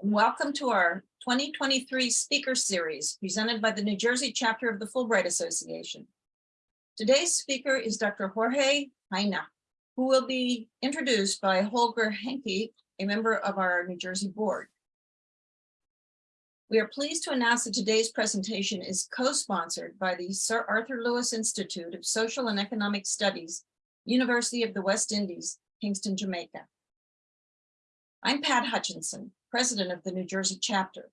welcome to our 2023 Speaker Series presented by the New Jersey chapter of the Fulbright Association. Today's speaker is Dr. Jorge Heine, who will be introduced by Holger Henke, a member of our New Jersey board. We are pleased to announce that today's presentation is co-sponsored by the Sir Arthur Lewis Institute of Social and Economic Studies, University of the West Indies, Kingston, Jamaica. I'm Pat Hutchinson, president of the New Jersey chapter.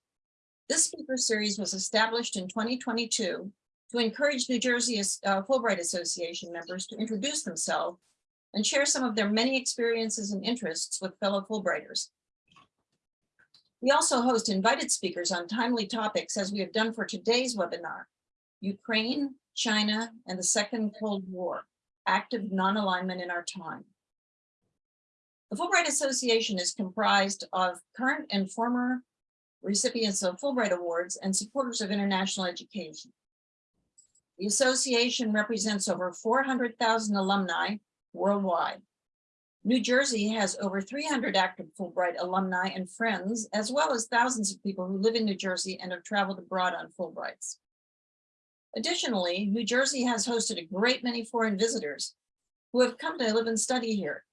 This speaker series was established in 2022 to encourage New Jersey uh, Fulbright Association members to introduce themselves and share some of their many experiences and interests with fellow Fulbrighters. We also host invited speakers on timely topics as we have done for today's webinar, Ukraine, China, and the Second Cold War, active non-alignment in our time. The Fulbright Association is comprised of current and former recipients of Fulbright Awards and supporters of international education. The association represents over 400,000 alumni worldwide. New Jersey has over 300 active Fulbright alumni and friends, as well as thousands of people who live in New Jersey and have traveled abroad on Fulbrights. Additionally, New Jersey has hosted a great many foreign visitors who have come to live and study here.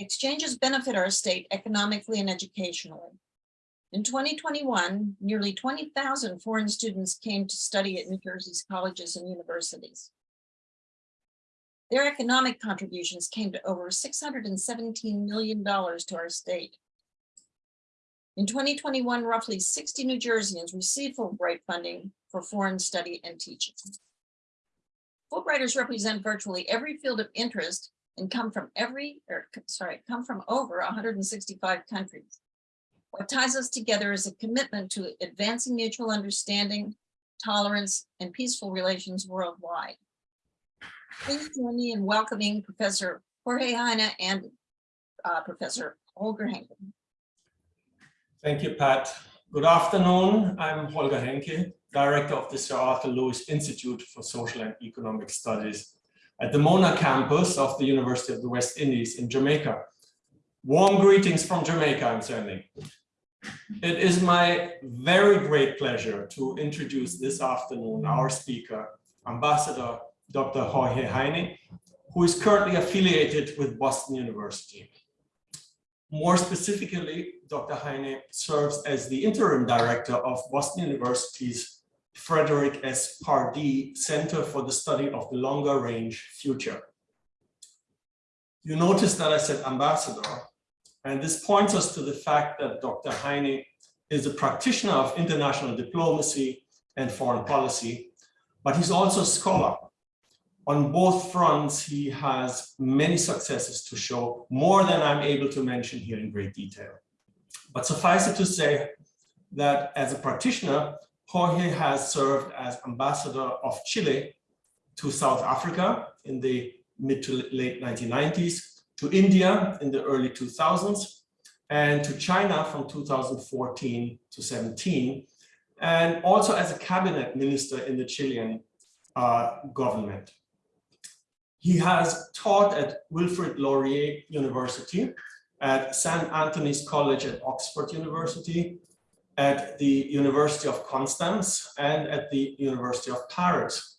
Exchanges benefit our state economically and educationally. In 2021, nearly 20,000 foreign students came to study at New Jersey's colleges and universities. Their economic contributions came to over $617 million to our state. In 2021, roughly 60 New Jerseyans received Fulbright funding for foreign study and teaching. Fulbrighters represent virtually every field of interest and come from every, or sorry, come from over 165 countries. What ties us together is a commitment to advancing mutual understanding, tolerance, and peaceful relations worldwide. Please join me in welcoming Professor Jorge Heine and uh, Professor Holger Henke. Thank you, Pat. Good afternoon. I'm Holger Henke, Director of the Sir Arthur Lewis Institute for Social and Economic Studies at the Mona campus of the University of the West Indies in Jamaica. Warm greetings from Jamaica, I'm sending. It is my very great pleasure to introduce this afternoon our speaker, Ambassador Dr. Jorge Heine, who is currently affiliated with Boston University. More specifically, Dr. Heine serves as the interim director of Boston University's Frederick S. Pardee Center for the Study of the Longer Range Future. You notice that I said ambassador, and this points us to the fact that Dr. Heine is a practitioner of international diplomacy and foreign policy, but he's also a scholar on both fronts, he has many successes to show, more than I'm able to mention here in great detail. But suffice it to say that as a practitioner, Jorge has served as ambassador of Chile to South Africa in the mid to late 1990s, to India in the early 2000s, and to China from 2014 to 17, and also as a cabinet minister in the Chilean uh, government. He has taught at Wilfrid Laurier University, at St. Antony's College at Oxford University, at the University of Constance, and at the University of Paris.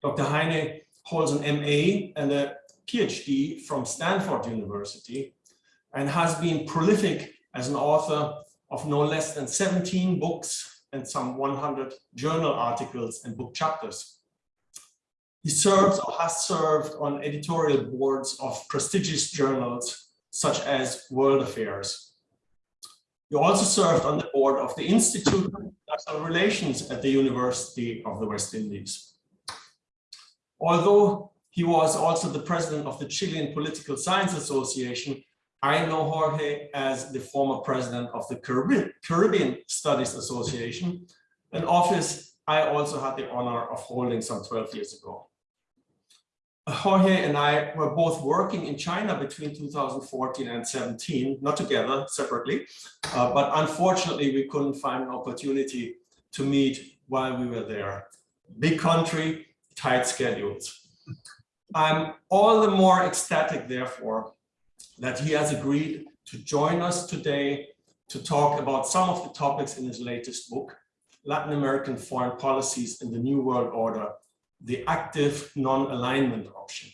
Dr. Heine holds an MA and a PhD from Stanford University and has been prolific as an author of no less than 17 books and some 100 journal articles and book chapters. He serves or has served on editorial boards of prestigious journals such as World Affairs. He also served on the board of the Institute of International Relations at the University of the West Indies. Although he was also the president of the Chilean Political Science Association, I know Jorge as the former president of the Caribbean, Caribbean Studies Association, an office I also had the honor of holding some 12 years ago. Jorge and I were both working in China between 2014 and 17, not together, separately, uh, but unfortunately we couldn't find an opportunity to meet while we were there. Big country, tight schedules. I'm all the more ecstatic, therefore, that he has agreed to join us today to talk about some of the topics in his latest book, Latin American Foreign Policies in the New World Order, the active non-alignment option.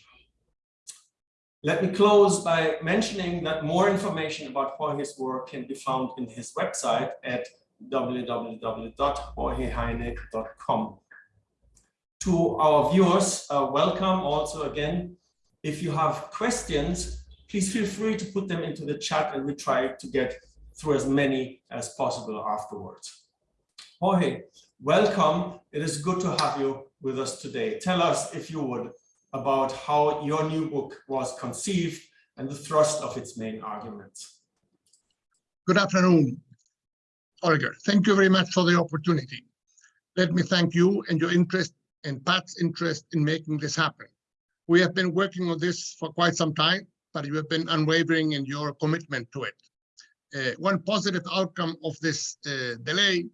Let me close by mentioning that more information about Jorge's work can be found in his website at www.jorgeheine.com. To our viewers, uh, welcome also again. If you have questions, please feel free to put them into the chat and we try to get through as many as possible afterwards. Jorge, welcome. It is good to have you with us today. Tell us, if you would, about how your new book was conceived and the thrust of its main arguments. Good afternoon, Holger. Thank you very much for the opportunity. Let me thank you and your interest and Pat's interest in making this happen. We have been working on this for quite some time, but you have been unwavering in your commitment to it. Uh, one positive outcome of this uh, delay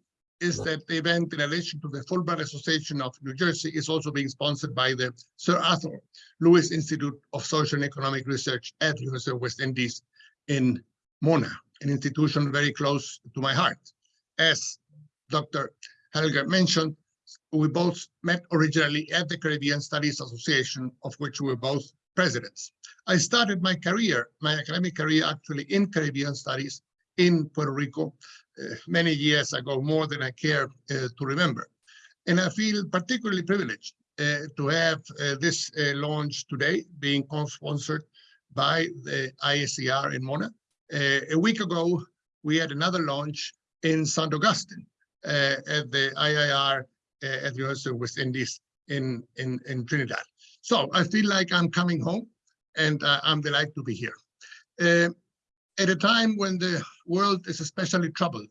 is that the event in relation to the Fulbright Association of New Jersey is also being sponsored by the Sir Arthur Lewis Institute of Social and Economic Research at the University of West Indies in Mona, an institution very close to my heart. As Dr. Holger mentioned, we both met originally at the Caribbean Studies Association, of which we were both presidents. I started my career, my academic career actually in Caribbean studies in Puerto Rico uh, many years ago, more than I care uh, to remember. And I feel particularly privileged uh, to have uh, this uh, launch today being co-sponsored by the ISER in Mona. Uh, a week ago, we had another launch in St. Augustine at the IIR at the University of West Indies in, in, in Trinidad. So I feel like I'm coming home and I'm delighted to be here at a time when the world is especially troubled,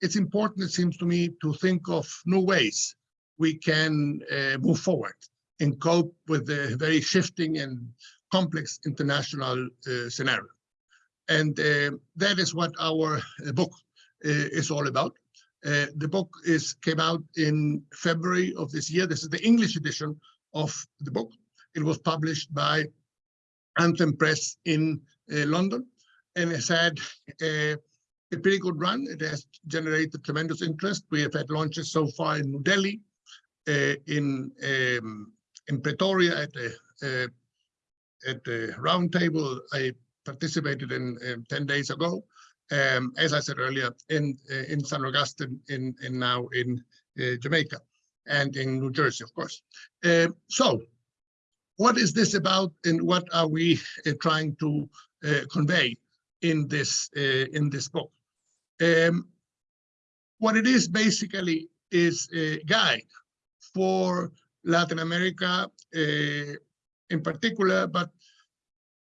it's important, it seems to me, to think of new ways we can uh, move forward and cope with the very shifting and complex international uh, scenario. And uh, that is what our uh, book uh, is all about. Uh, the book is came out in February of this year. This is the English edition of the book. It was published by Anthem Press in London and it's had a, a, pretty good run. It has generated tremendous interest. We have had launches so far in New Delhi, uh, in um, in Pretoria at the uh, at the roundtable I participated in, in 10 days ago. Um, as I said earlier, in uh, in San Augustine, in in now in uh, Jamaica, and in New Jersey, of course. Uh, so, what is this about, and what are we uh, trying to convey? In this uh, in this book. Um, what it is basically is a guide for Latin America uh, in particular, but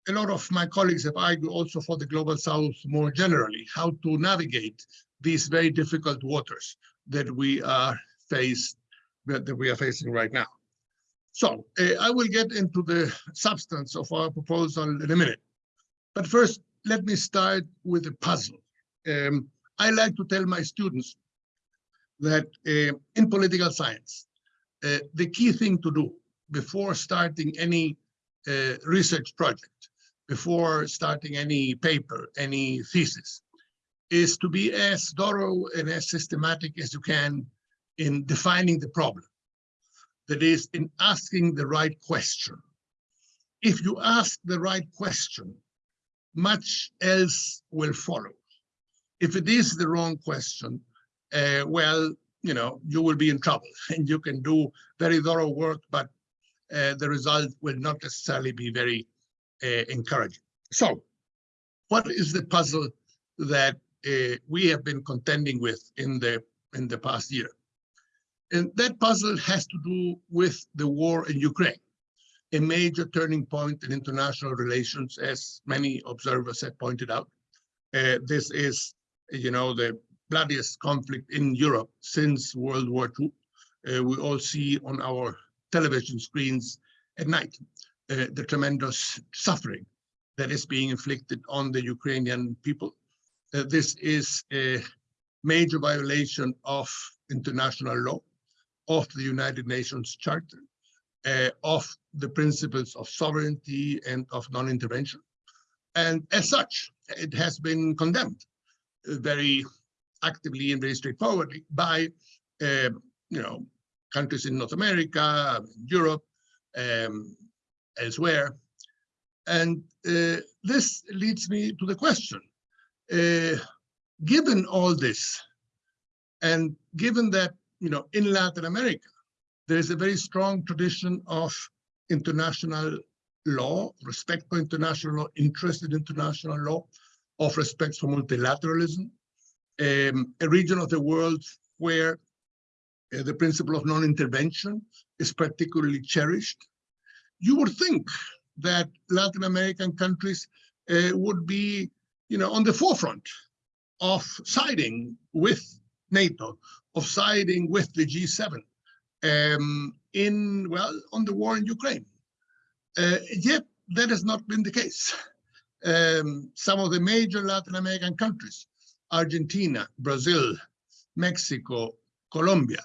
a lot of my colleagues have argued also for the global south more generally, how to navigate these very difficult waters that we are faced that we are facing right now. So uh, I will get into the substance of our proposal in a minute. But first, let me start with a puzzle. Um, I like to tell my students that uh, in political science, uh, the key thing to do before starting any uh, research project, before starting any paper, any thesis, is to be as thorough and as systematic as you can in defining the problem. That is, in asking the right question. If you ask the right question, much else will follow. If it is the wrong question, uh, well, you know, you will be in trouble and you can do very thorough work, but uh, the result will not necessarily be very uh, encouraging. So what is the puzzle that uh, we have been contending with in the in the past year? And that puzzle has to do with the war in Ukraine a major turning point in international relations, as many observers have pointed out. Uh, this is, you know, the bloodiest conflict in Europe since World War II. Uh, we all see on our television screens at night uh, the tremendous suffering that is being inflicted on the Ukrainian people. Uh, this is a major violation of international law, of the United Nations Charter, uh, of the principles of sovereignty and of non-intervention. And as such, it has been condemned very actively and very straightforwardly by, uh, you know, countries in North America, Europe, um, elsewhere. And uh, this leads me to the question, uh, given all this, and given that, you know, in Latin America, there is a very strong tradition of international law, respect for international law, interest in international law, of respect for multilateralism, um, a region of the world where uh, the principle of non-intervention is particularly cherished. You would think that Latin American countries uh, would be, you know, on the forefront of siding with NATO, of siding with the G7 um, in, well, on the war in Ukraine. Uh, yet that has not been the case. Um, some of the major Latin American countries, Argentina, Brazil, Mexico, Colombia,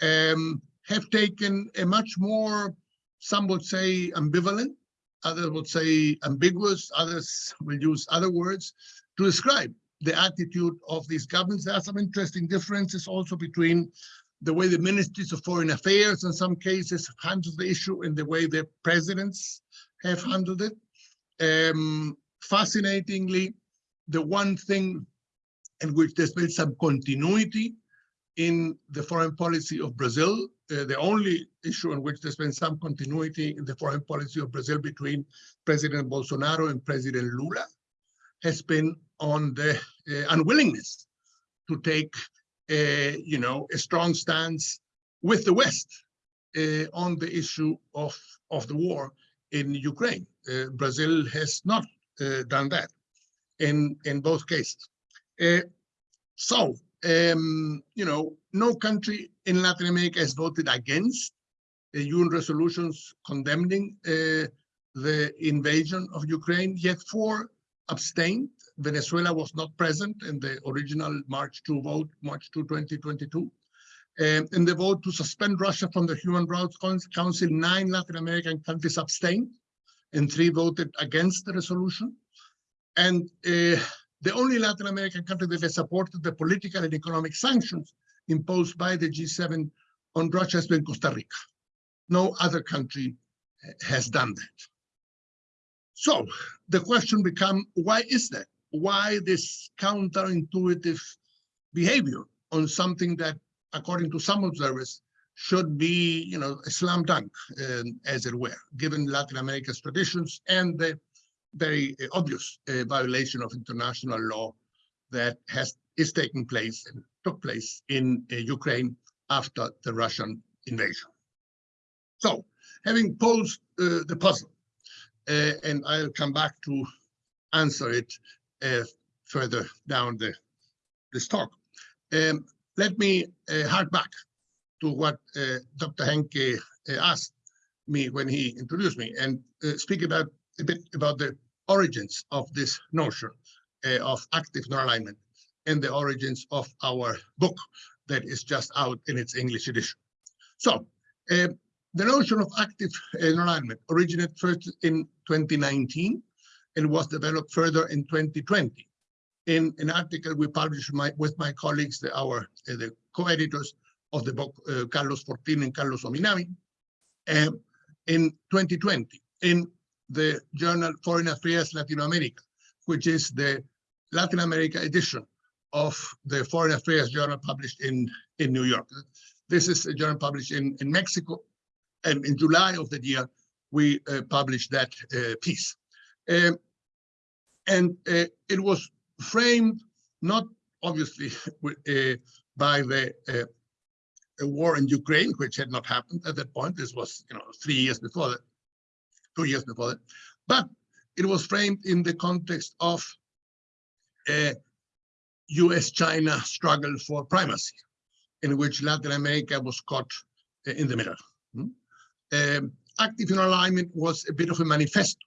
um, have taken a much more, some would say ambivalent, others would say ambiguous, others will use other words to describe the attitude of these governments. There are some interesting differences also between the way the ministries of foreign affairs in some cases handle the issue and the way the presidents have handled it. Um, fascinatingly, the one thing in which there's been some continuity in the foreign policy of Brazil, uh, the only issue in which there's been some continuity in the foreign policy of Brazil between President Bolsonaro and President Lula has been on the uh, unwillingness to take you know, a strong stance with the West uh, on the issue of, of the war in Ukraine. Uh, Brazil has not uh, done that in, in both cases. Uh, so, um, you know, no country in Latin America has voted against the UN resolutions condemning uh, the invasion of Ukraine, yet four abstained Venezuela was not present in the original March 2 vote, March 2, 2022. Um, in the vote to suspend Russia from the Human Rights Council, nine Latin American countries abstained and three voted against the resolution. And uh, the only Latin American country that has supported the political and economic sanctions imposed by the G7 on Russia has been Costa Rica. No other country has done that. So the question becomes, why is that? Why this counterintuitive behavior on something that, according to some observers, should be, you know, a slam dunk, um, as it were, given Latin America's traditions and the very uh, obvious uh, violation of international law that has is taking place and took place in uh, Ukraine after the Russian invasion. So, having posed uh, the puzzle, uh, and I'll come back to answer it further down the this talk. Um, let me uh, hark back to what uh, Dr. Henke uh, asked me when he introduced me and uh, speak about a bit about the origins of this notion uh, of active non-alignment and the origins of our book that is just out in its English edition. So the notion of active non-alignment originated first in 2019 and was developed further in 2020 in an article we published my, with my colleagues, the, our uh, the co-editors of the book, uh, Carlos Fortin and Carlos Ominami, um, in 2020 in the journal Foreign Affairs Latin America, which is the Latin America edition of the Foreign Affairs Journal published in, in New York. This is a journal published in, in Mexico, and in July of the year, we uh, published that uh, piece. Um, and uh, it was framed not obviously uh, by the uh, war in Ukraine, which had not happened at that point. This was, you know, three years before that, two years before that. But it was framed in the context of a US-China struggle for primacy, in which Latin America was caught uh, in the middle. Hmm? Um, active non-alignment was a bit of a manifesto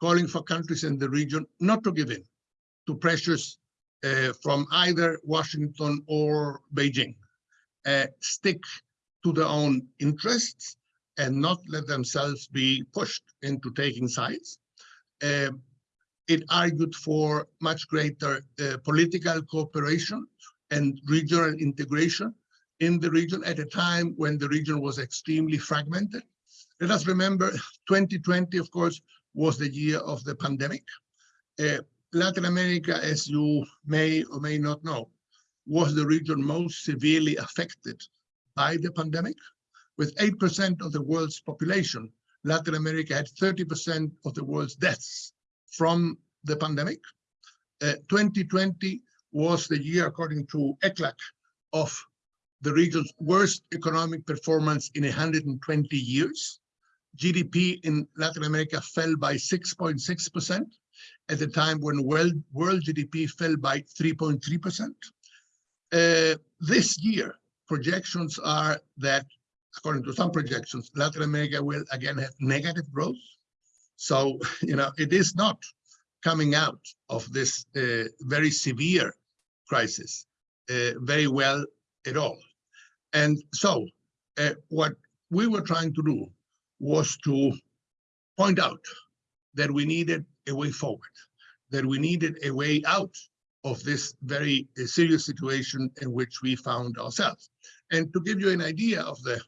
calling for countries in the region not to give in to pressures uh, from either Washington or Beijing, uh, stick to their own interests and not let themselves be pushed into taking sides. Uh, it argued for much greater uh, political cooperation and regional integration in the region at a time when the region was extremely fragmented. Let us remember 2020, of course, was the year of the pandemic. Uh, Latin America, as you may or may not know, was the region most severely affected by the pandemic. With 8% of the world's population, Latin America had 30% of the world's deaths from the pandemic. Uh, 2020 was the year, according to ECLAC, of the region's worst economic performance in 120 years. GDP in Latin America fell by 6.6% at the time when world, world GDP fell by 3.3%. Uh, this year, projections are that, according to some projections, Latin America will again have negative growth. So, you know, it is not coming out of this uh, very severe crisis uh, very well at all. And so uh, what we were trying to do was to point out that we needed a way forward, that we needed a way out of this very uh, serious situation in which we found ourselves. And to give you an idea of the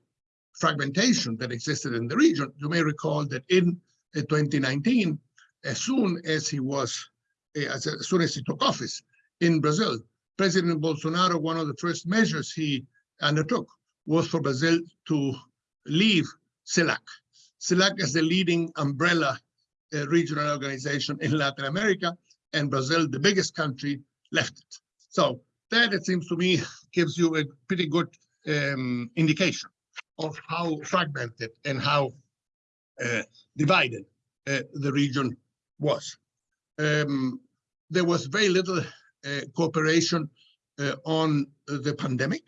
fragmentation that existed in the region, you may recall that in uh, 2019, as soon as he was, uh, as, as soon as he took office in Brazil, President Bolsonaro, one of the first measures he undertook was for Brazil to leave CELAC. CELAC is the leading umbrella uh, regional organization in Latin America, and Brazil, the biggest country, left it. So that, it seems to me, gives you a pretty good um, indication of how fragmented and how uh, divided uh, the region was. Um, there was very little uh, cooperation uh, on the pandemic.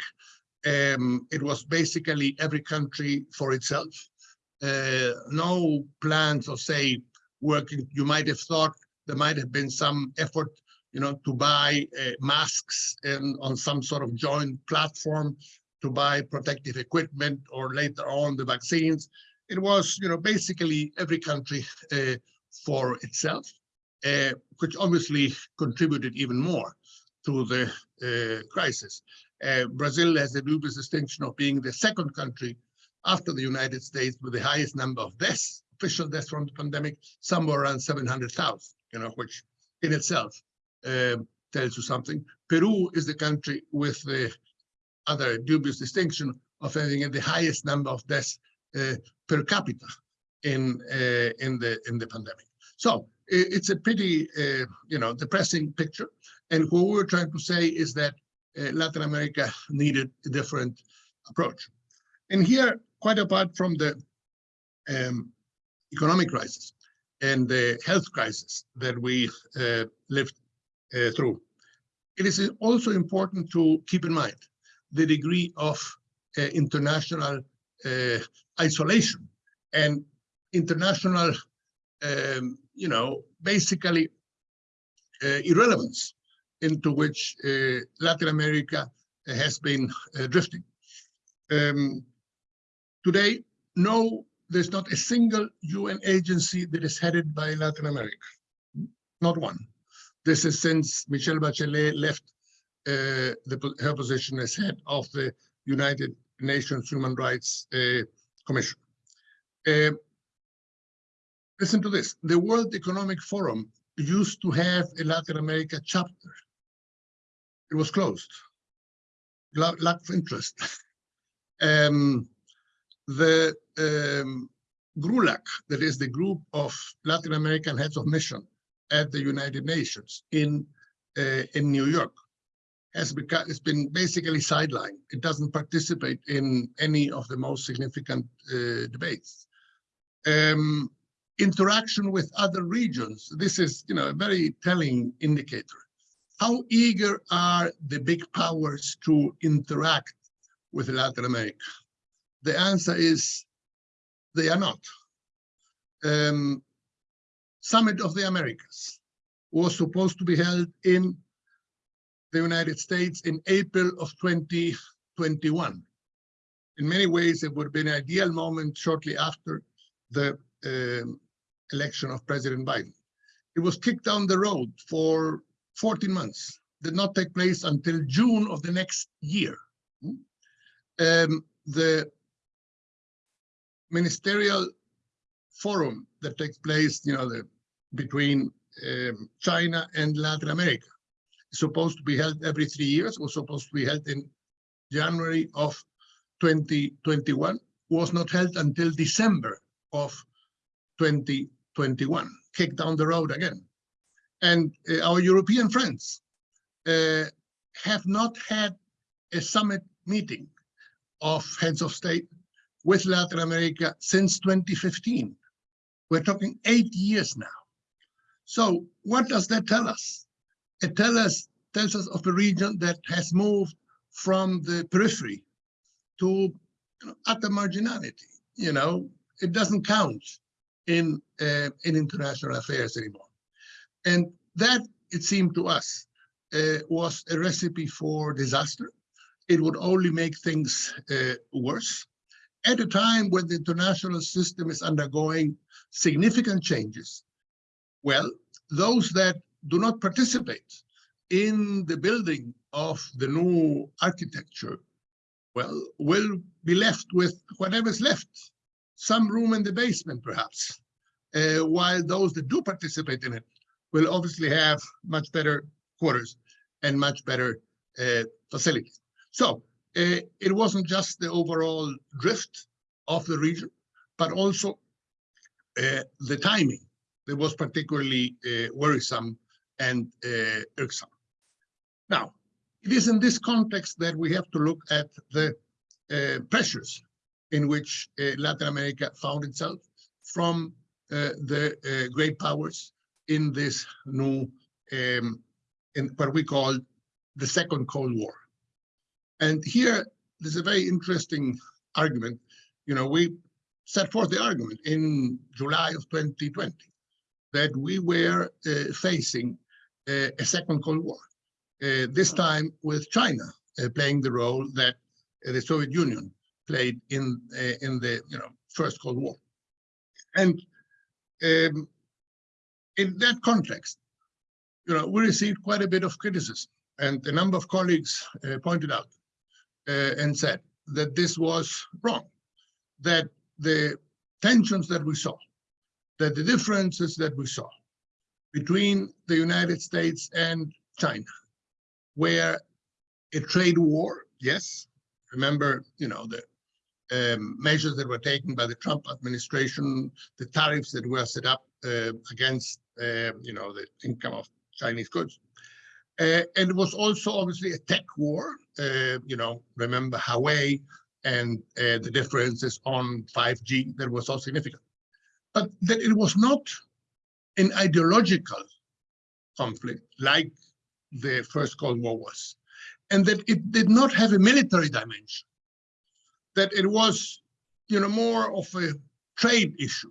Um, it was basically every country for itself. Uh, no plans of say working. You might have thought there might have been some effort, you know, to buy uh, masks and on some sort of joint platform to buy protective equipment or later on the vaccines. It was, you know, basically every country uh, for itself, uh, which obviously contributed even more to the uh, crisis. Uh, Brazil has the dubious distinction of being the second country after the United States with the highest number of deaths, official deaths from the pandemic, somewhere around 700,000, you know, which in itself uh, tells you something. Peru is the country with the other dubious distinction of having the highest number of deaths uh, per capita in uh, in the in the pandemic. So it's a pretty uh, you know depressing picture. And what we're trying to say is that uh, Latin America needed a different approach. And here, quite apart from the um, economic crisis and the health crisis that we uh, lived uh, through, it is also important to keep in mind the degree of uh, international uh, isolation and international, um, you know, basically uh, irrelevance into which uh, Latin America has been drifting. Um, today, no, there's not a single UN agency that is headed by Latin America, not one. This is since Michelle Bachelet left uh, the, her position as head of the United Nations Human Rights uh, Commission. Uh, listen to this, the World Economic Forum used to have a Latin America chapter it was closed. Lack of interest. um, the um, GRULAC, that is the group of Latin American heads of mission at the United Nations in uh, in New York, has become it's been basically sidelined. It doesn't participate in any of the most significant uh, debates. Um, interaction with other regions. This is, you know, a very telling indicator. How eager are the big powers to interact with Latin America? The answer is they are not. Um, Summit of the Americas was supposed to be held in the United States in April of 2021. In many ways, it would have been an ideal moment shortly after the um, election of President Biden. it was kicked down the road for 14 months, did not take place until June of the next year. Um, the ministerial forum that takes place, you know, the, between um, China and Latin America is supposed to be held every three years, was supposed to be held in January of 2021, was not held until December of 2021, kicked down the road again. And uh, our European friends uh, have not had a summit meeting of heads of state with Latin America since 2015. We're talking eight years now. So what does that tell us? It tell us, tells us of a region that has moved from the periphery to you know, utter marginality. You know, it doesn't count in uh, in international affairs anymore. And that, it seemed to us, uh, was a recipe for disaster. It would only make things uh, worse. At a time when the international system is undergoing significant changes, well, those that do not participate in the building of the new architecture, well, will be left with whatever's left, some room in the basement perhaps, uh, while those that do participate in it will obviously have much better quarters and much better uh, facilities. So it wasn't just the overall drift of the region, but also uh, the timing that was particularly uh, worrisome and uh, irksome. Now, it is in this context that we have to look at the uh, pressures in which uh, Latin America found itself from uh, the uh, great powers in this new, um, in what we call the second Cold War. And here, there's a very interesting argument. You know, we set forth the argument in July of 2020 that we were uh, facing uh, a second Cold War, uh, this time with China uh, playing the role that uh, the Soviet Union played in uh, in the you know first Cold War. And um, in that context, you know, we received quite a bit of criticism, and a number of colleagues pointed out uh, and said that this was wrong, that the tensions that we saw, that the differences that we saw between the United States and China were a trade war, yes. Remember, you know, the um, measures that were taken by the Trump administration, the tariffs that were set up uh, against, uh, you know, the income of Chinese goods. Uh, and it was also obviously a tech war. Uh, you know, remember Huawei and uh, the differences on 5G that were so significant. But that it was not an ideological conflict like the first Cold War was, and that it did not have a military dimension, that it was, you know, more of a trade issue,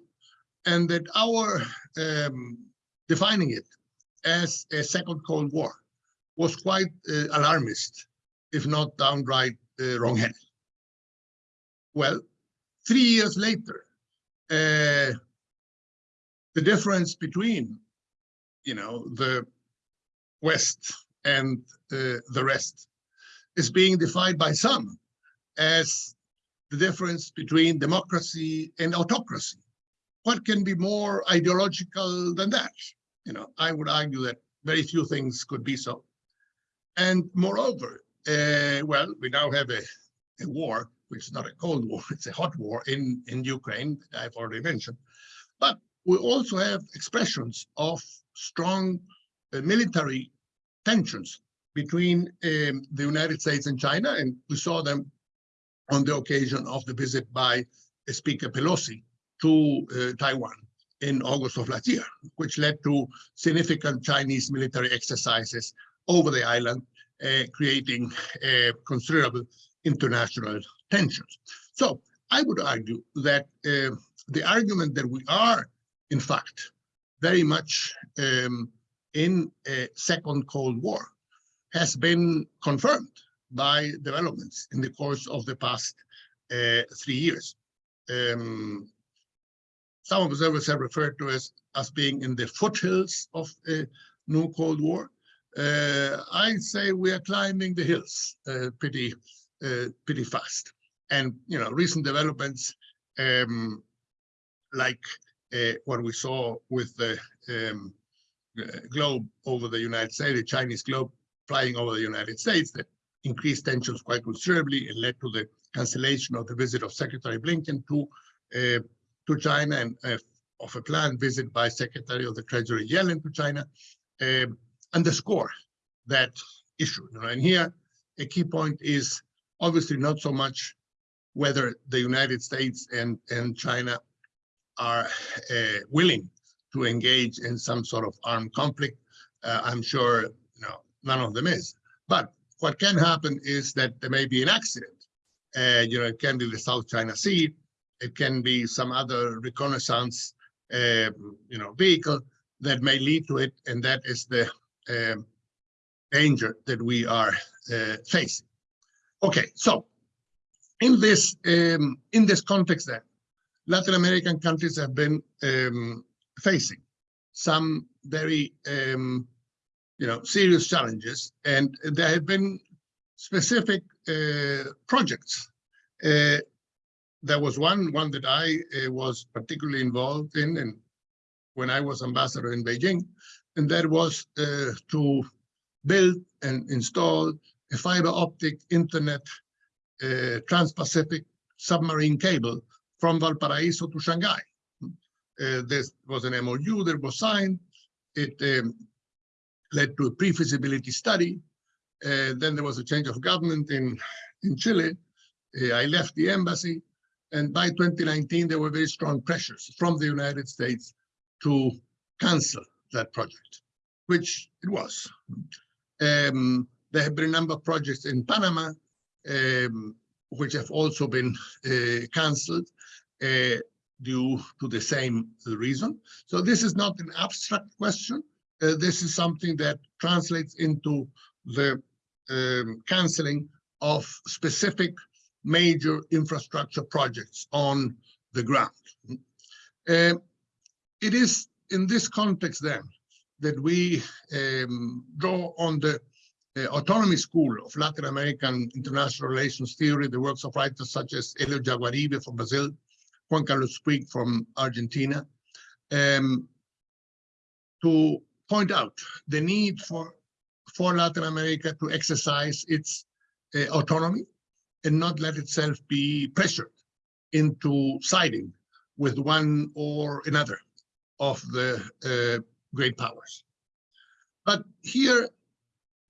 and that our um, defining it as a second Cold War was quite uh, alarmist, if not downright uh, wrong-headed. Well, three years later, uh, the difference between, you know, the West and uh, the rest is being defined by some as the difference between democracy and autocracy. What can be more ideological than that? You know, I would argue that very few things could be so. And moreover, uh, well, we now have a, a war, which is not a cold war, it's a hot war in, in Ukraine, I've already mentioned. But we also have expressions of strong uh, military tensions between um, the United States and China, and we saw them on the occasion of the visit by uh, Speaker Pelosi to uh, Taiwan in August of last year, which led to significant Chinese military exercises over the island, creating uh, considerable international tensions. So I would argue that uh, the argument that we are, in fact, very much um, in a second Cold War has been confirmed by developments in the course of the past uh, three years. Um, some observers have referred to us as being in the foothills of a new Cold War. Uh, I say we are climbing the hills uh, pretty, uh, pretty fast. And, you know, recent developments um, like uh, what we saw with the um, uh, globe over the United States, the Chinese globe flying over the United States that increased tensions quite considerably and led to the cancellation of the visit of Secretary Blinken to uh, to China and uh, of a planned visit by Secretary of the Treasury Yellen to China um, underscore that issue. And here, a key point is obviously not so much whether the United States and, and China are uh, willing to engage in some sort of armed conflict. Uh, I'm sure you know, none of them is. But what can happen is that there may be an accident. Uh, you know, it can be the South China Sea, it can be some other reconnaissance, uh, you know, vehicle that may lead to it, and that is the um, danger that we are uh, facing. Okay, so in this um, in this context, then Latin American countries have been um, facing some very um, you know serious challenges, and there have been specific uh, projects. Uh, there was one one that I uh, was particularly involved in, and when I was ambassador in Beijing, and that was uh, to build and install a fiber optic internet uh, trans-Pacific submarine cable from Valparaiso to Shanghai. Uh, this was an MOU that was signed. It um, led to a pre-feasibility study. Uh, then there was a change of government in, in Chile. Uh, I left the embassy. And by 2019, there were very strong pressures from the United States to cancel that project, which it was. Um, there have been a number of projects in Panama, um, which have also been uh, cancelled uh, due to the same reason. So this is not an abstract question. Uh, this is something that translates into the um, cancelling of specific major infrastructure projects on the ground. Uh, it is in this context then that we um, draw on the uh, autonomy school of Latin American international relations theory, the works of writers such as Helio Jaguaribe from Brazil, Juan Carlos Puig from Argentina, um, to point out the need for, for Latin America to exercise its uh, autonomy and not let itself be pressured into siding with one or another of the uh, great powers. But here,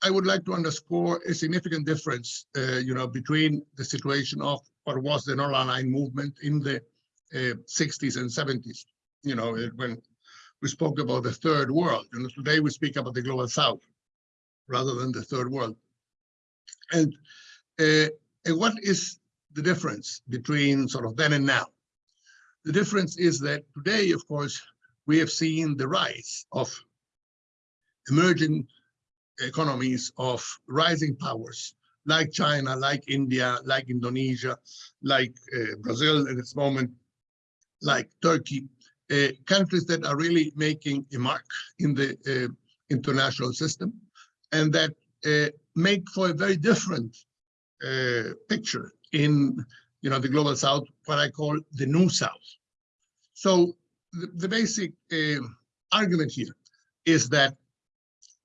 I would like to underscore a significant difference, uh, you know, between the situation of what was the non-aligned movement in the uh, 60s and 70s, you know, when we spoke about the third world, and today we speak about the global south rather than the third world. And, uh, and what is the difference between sort of then and now? The difference is that today, of course, we have seen the rise of emerging economies of rising powers like China, like India, like Indonesia, like uh, Brazil at this moment, like Turkey, uh, countries that are really making a mark in the uh, international system and that uh, make for a very different uh, picture in you know the global south, what I call the new south. So the, the basic um, argument here is that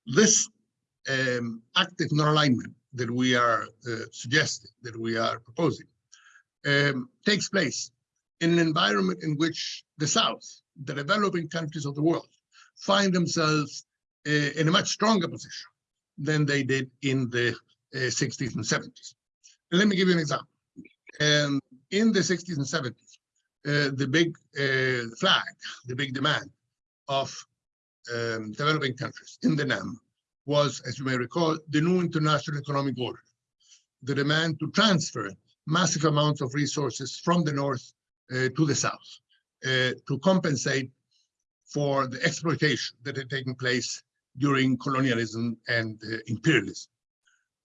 this um, active non-alignment that we are uh, suggesting, that we are proposing, um, takes place in an environment in which the South, the developing countries of the world, find themselves uh, in a much stronger position than they did in the uh, 60s and 70s. And let me give you an example. Um, in the 60s and 70s, uh, the big uh, flag, the big demand of um, developing countries in the NAM was, as you may recall, the new international economic order, the demand to transfer massive amounts of resources from the north uh, to the south uh, to compensate for the exploitation that had taken place during colonialism and uh, imperialism.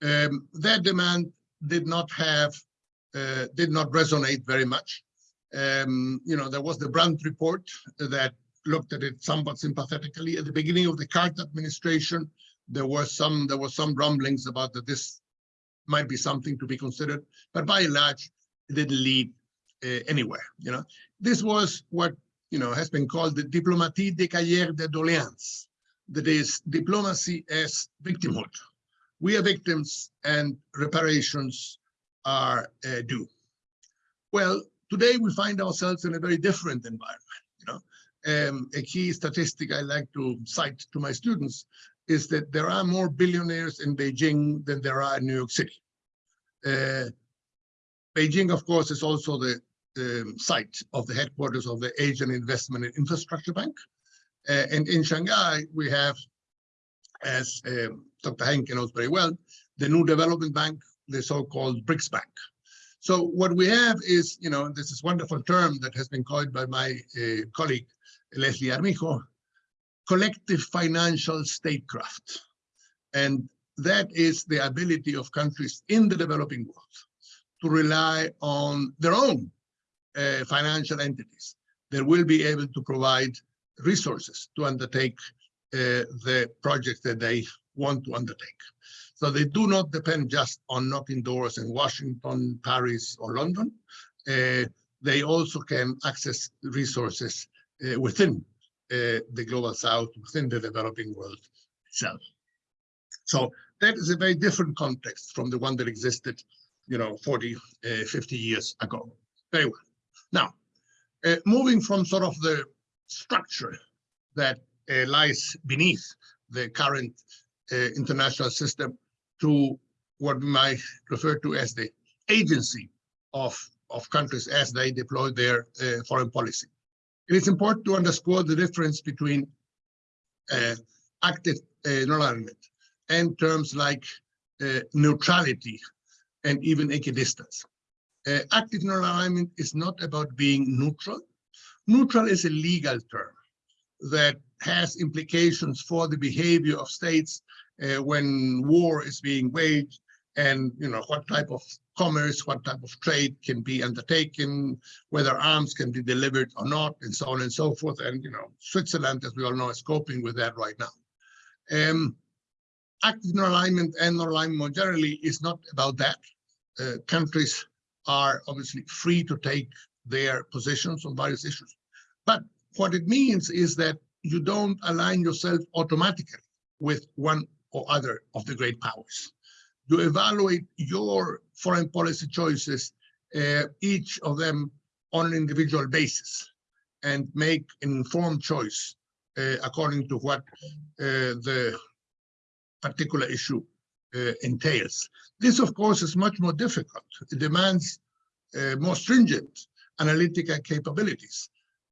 Um, that demand did not have, uh, did not resonate very much Um, you know, there was the Brandt report that looked at it somewhat sympathetically. At the beginning of the Carter administration, there were some there was some rumblings about that this might be something to be considered, but by and large, it didn't lead uh, anywhere. You know, this was what you know has been called the diplomatie de cahiers de doléances. That is diplomacy as victimhood. We are victims, and reparations are uh, due. Well, today we find ourselves in a very different environment. You know, um, a key statistic I like to cite to my students is that there are more billionaires in Beijing than there are in New York City. Uh, Beijing, of course, is also the um, site of the headquarters of the Asian Investment and Infrastructure Bank. Uh, and in Shanghai, we have, as um, Dr. Henke knows very well, the new development bank, the so-called BRICS Bank. So what we have is, you know, this is a wonderful term that has been coined by my uh, colleague, Leslie Armijo, collective financial statecraft. And that is the ability of countries in the developing world to rely on their own uh, financial entities that will be able to provide resources to undertake uh, the projects that they want to undertake. So they do not depend just on knocking doors in Washington, Paris, or London. Uh, they also can access resources uh, within uh, the global south, within the developing world itself. So that is a very different context from the one that existed, you know, 40, uh, 50 years ago. Very well. Now, uh, moving from sort of the structure that uh, lies beneath the current international system to what we might refer to as the agency of, of countries as they deploy their uh, foreign policy. It is important to underscore the difference between uh, active uh, non-alignment and terms like neutrality and even equidistance. Uh, active non-alignment is not about being neutral. Neutral is a legal term that has implications for the behavior of states uh, when war is being waged and you know what type of commerce, what type of trade can be undertaken, whether arms can be delivered or not, and so on and so forth. And you know, Switzerland, as we all know, is coping with that right now. Um, active non-alignment and non-alignment more generally is not about that. Uh, countries are obviously free to take their positions on various issues. But what it means is that you don't align yourself automatically with one or other of the great powers. You evaluate your foreign policy choices, uh, each of them on an individual basis, and make an informed choice uh, according to what uh, the particular issue uh, entails. This, of course, is much more difficult. It demands uh, more stringent analytical capabilities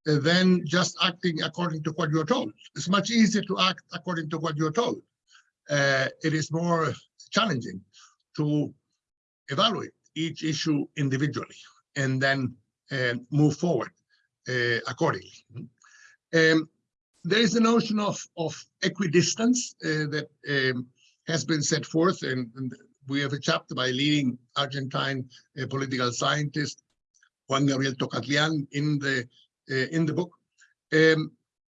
than just acting according to what you're told. It's much easier to act according to what you're told. Uh, it is more challenging to evaluate each issue individually and then uh, move forward uh, accordingly. Um, there is a notion of, of equidistance uh, that um, has been set forth, and, and, we have a chapter by leading Argentine uh, political scientist Juan Gabriel Tokatlian in the uh, in the book, um,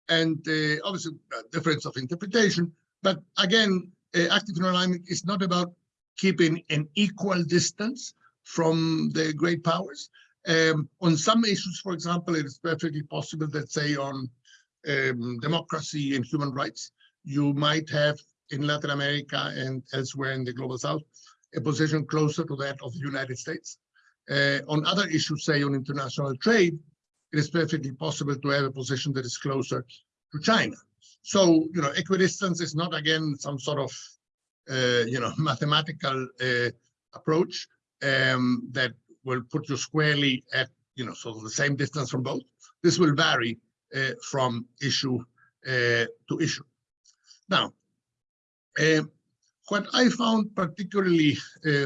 and uh, obviously difference of interpretation. But again, active alignment is not about keeping an equal distance from the great powers. Um, on some issues, for example, it is perfectly possible that, say, on um, democracy and human rights, you might have in Latin America and elsewhere in the global south, a position closer to that of the United States. Uh, on other issues, say on international trade, it is perfectly possible to have a position that is closer to China. So, you know, equidistance is not, again, some sort of uh, you know, mathematical uh, approach um, that will put you squarely at, you know, sort of the same distance from both. This will vary uh, from issue to issue. Now, um, what I found particularly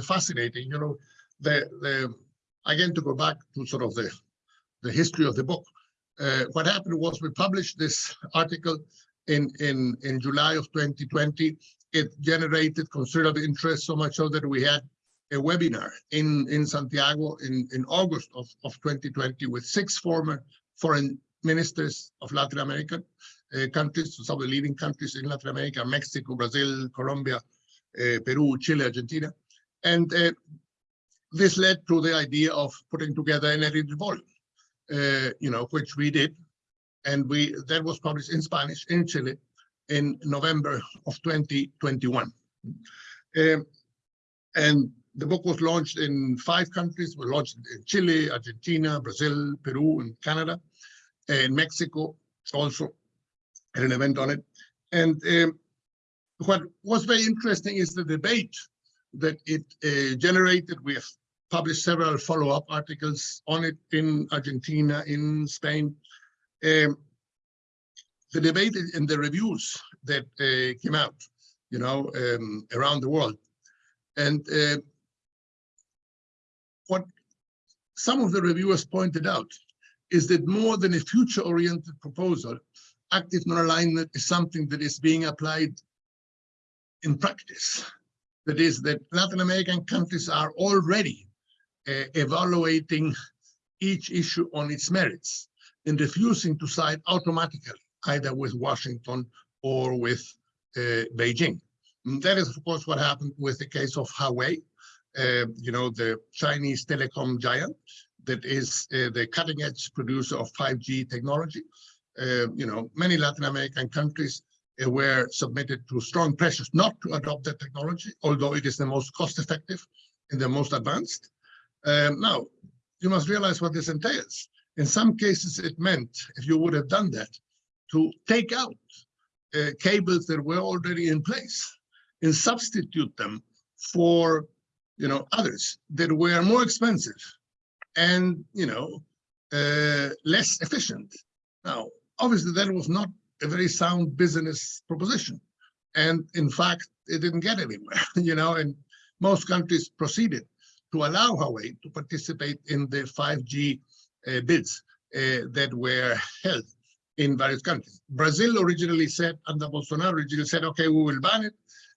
fascinating, you know, the, the again to go back to sort of the the history of the book. Uh, what happened was we published this article in in in July of 2020 it generated considerable interest, so much so that we had a webinar in, in Santiago in, in August of, of 2020 with six former foreign ministers of Latin American uh, countries, some of the leading countries in Latin America, Mexico, Brazil, Colombia, uh, Peru, Chile, Argentina. And uh, this led to the idea of putting together an edited volume, uh, you know, which we did. And we that was published in Spanish in Chile in November of 2021. Um, and the book was launched in five countries. We launched in Chile, Argentina, Brazil, Peru, and Canada, and Mexico also had an event on it. And um, what was very interesting is the debate that it uh, generated. Have published several follow-up articles on it in Argentina, in Spain. Um, the debate and the reviews that uh, came out, you know, um, around the world. And uh, what some of the reviewers pointed out is that more than a future-oriented proposal, active non-alignment is something that is being applied in practice. That is that Latin American countries are already evaluating each issue on its merits and refusing to side automatically either with Washington or with uh, Beijing. And that is, of course, what happened with the case of Huawei, uh, you know, the Chinese telecom giant that is uh, the cutting edge producer of 5G technology. Uh, you know, many Latin American countries uh, were submitted to strong pressures not to adopt that technology, although it is the most cost effective and the most advanced. Um, now, you must realize what this entails. In some cases, it meant, if you would have done that, to take out uh, cables that were already in place and substitute them for, you know, others that were more expensive and, you know, uh, less efficient. Now, obviously, that was not a very sound business proposition. And in fact, it didn't get anywhere, you know, and most countries proceeded to allow Huawei to participate in the 5G uh, bids uh, that were held in various countries. Brazil originally said, under Bolsonaro originally said, okay, we will ban it.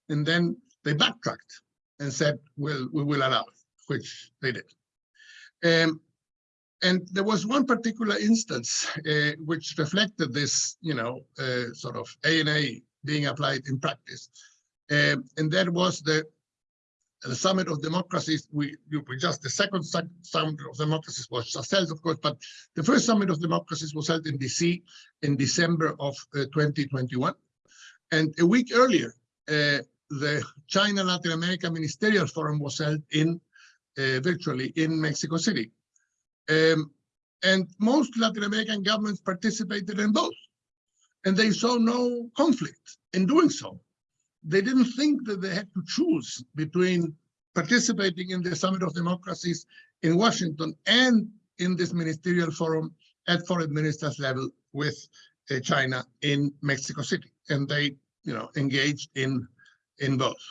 And then they backtracked and said, well, we will allow it, which they did. Um, and there was one particular instance uh, which reflected this, you know, uh, sort of ANA being applied in practice. Um, and that was the, the Summit of Democracies. We, we just, the second Summit of Democracies was just held, of course, but the first Summit of Democracies was held in DC in December of uh, 2021. And a week earlier, uh, the China Latin America Ministerial Forum was held in uh, virtually in Mexico City. Um, and most Latin American governments participated in both. And they saw no conflict in doing so. They didn't think that they had to choose between participating in the Summit of Democracies in Washington and in this ministerial forum at foreign ministers level with uh, China in Mexico City. And they, you know, engaged in, in both.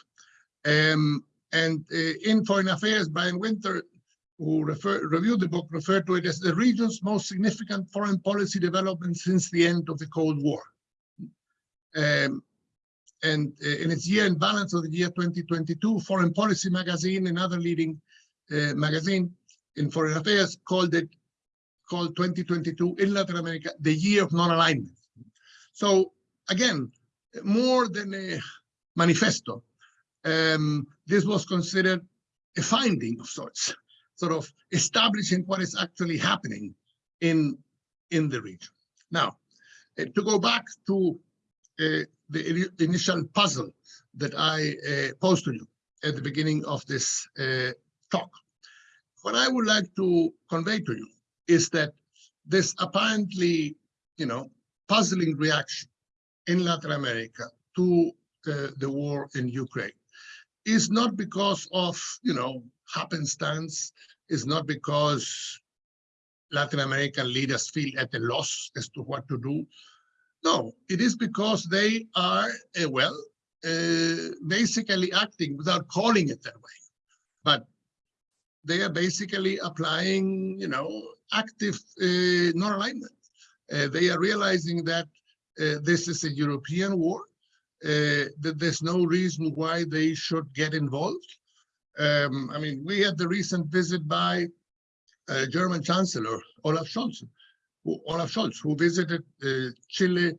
Um, and uh, in Foreign Affairs, Brian Winter who refer, reviewed the book referred to it as the region's most significant foreign policy development since the end of the Cold War. Um, and uh, in its year in balance of the year 2022, Foreign Policy Magazine, another leading uh, magazine in foreign affairs, called it called 2022 in Latin America the year of non-alignment. So again, more than a manifesto, um, this was considered a finding of sorts sort of establishing what is actually happening in, in the region. Now, uh, to go back to the initial puzzle that I uh, posed to you at the beginning of this uh, talk, what I would like to convey to you is that this apparently, you know, puzzling reaction in Latin America to uh, the war in Ukraine is not because of, you know, happenstance, is not because Latin American leaders feel at a loss as to what to do. No, it is because they are, uh, well, uh, basically acting without calling it that way. But they are basically applying, you know, active uh, non-alignment. They are realizing that this is a European war, that there's no reason why they should get involved, Um, I mean, we had the recent visit by German Chancellor Olaf Scholz, Olaf Scholz, who visited uh, Chile,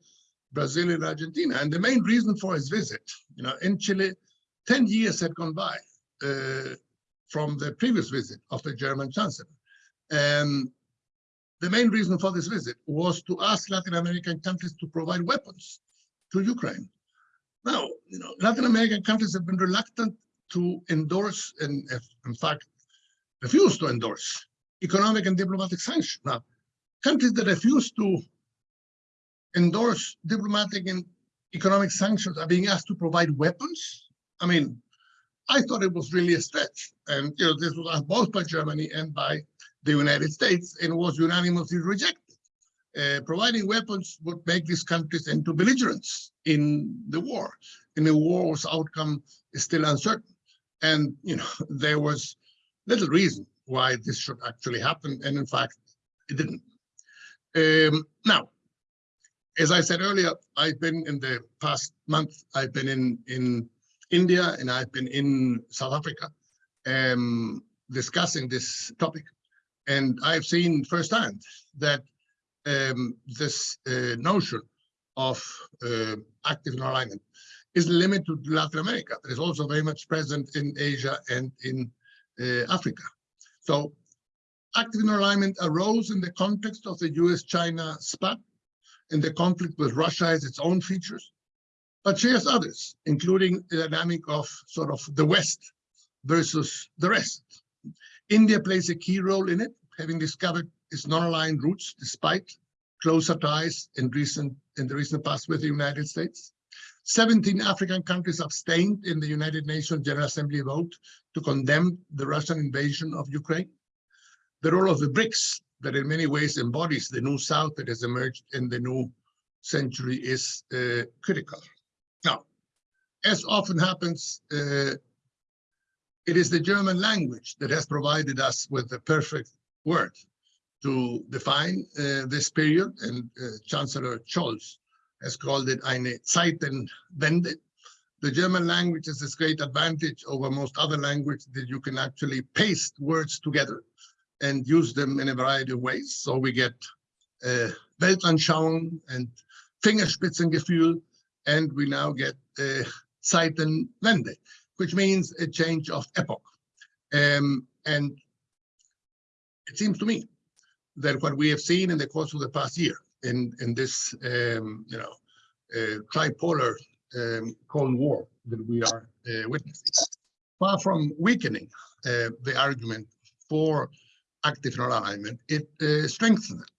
Brazil, and Argentina. And the main reason for his visit, you know, in Chile, 10 years had gone by uh, from the previous visit of the German Chancellor. And the main reason for this visit was to ask Latin American countries to provide weapons to Ukraine. Now, you know, Latin American countries have been reluctant to endorse and in fact refuse to endorse economic and diplomatic sanctions. Now, countries that refuse to endorse diplomatic and economic sanctions are being asked to provide weapons. I mean, I thought it was really a stretch. And, you know, this was asked both by Germany and by the United States and was unanimously rejected. Uh, providing weapons would make these countries into belligerents in the war. In a war whose outcome is still uncertain. And, you know, there was little reason why this should actually happen. And in fact, it didn't. Um, now, as I said earlier, I've been in the past month, I've been in, in India and I've been in South Africa um, discussing this topic. And I've seen firsthand that um, this uh, notion of uh, active alignment is limited to Latin America, but is also very much present in Asia and in uh, Africa. So active alignment arose in the context of the US-China spat, and the conflict with Russia has its own features, but shares others, including the dynamic of sort of the West versus the rest. India plays a key role in it, having discovered its non-aligned roots despite closer ties in recent in the recent past with the United States. 17 African countries abstained in the United Nations General Assembly vote to condemn the Russian invasion of Ukraine. The role of the BRICS, that in many ways embodies the new South that has emerged in the new century, is uh, critical. Now, as often happens, uh, it is the German language that has provided us with the perfect word to define uh, this period, and uh, Chancellor Scholz has called it eine Zeitenwende. The German language has this great advantage over most other languages that you can actually paste words together and use them in a variety of ways. So we get uh, Weltanschauung and Fingerspitzengefühl, and we now get uh, Zeitenwende, which means a change of epoch. Um, and it seems to me that what we have seen in the course of the past year in, in this, um, you know, uh, tripolar um, Cold War that we are uh, witnessing, far from weakening uh, the argument for active non-alignment, it uh, strengthens it.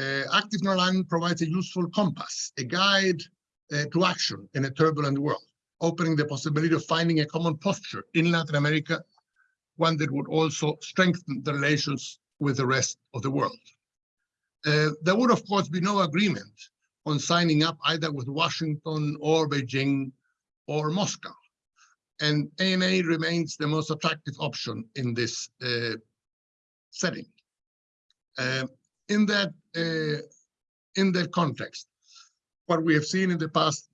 Uh, active non-alignment provides a useful compass, a guide uh, to action in a turbulent world, opening the possibility of finding a common posture in Latin America, one that would also strengthen the relations with the rest of the world. Uh, there would, of course, be no agreement on signing up either with Washington or Beijing or Moscow. And ANA remains the most attractive option in this uh, setting. Uh, in that uh, in that context, what we have seen in the past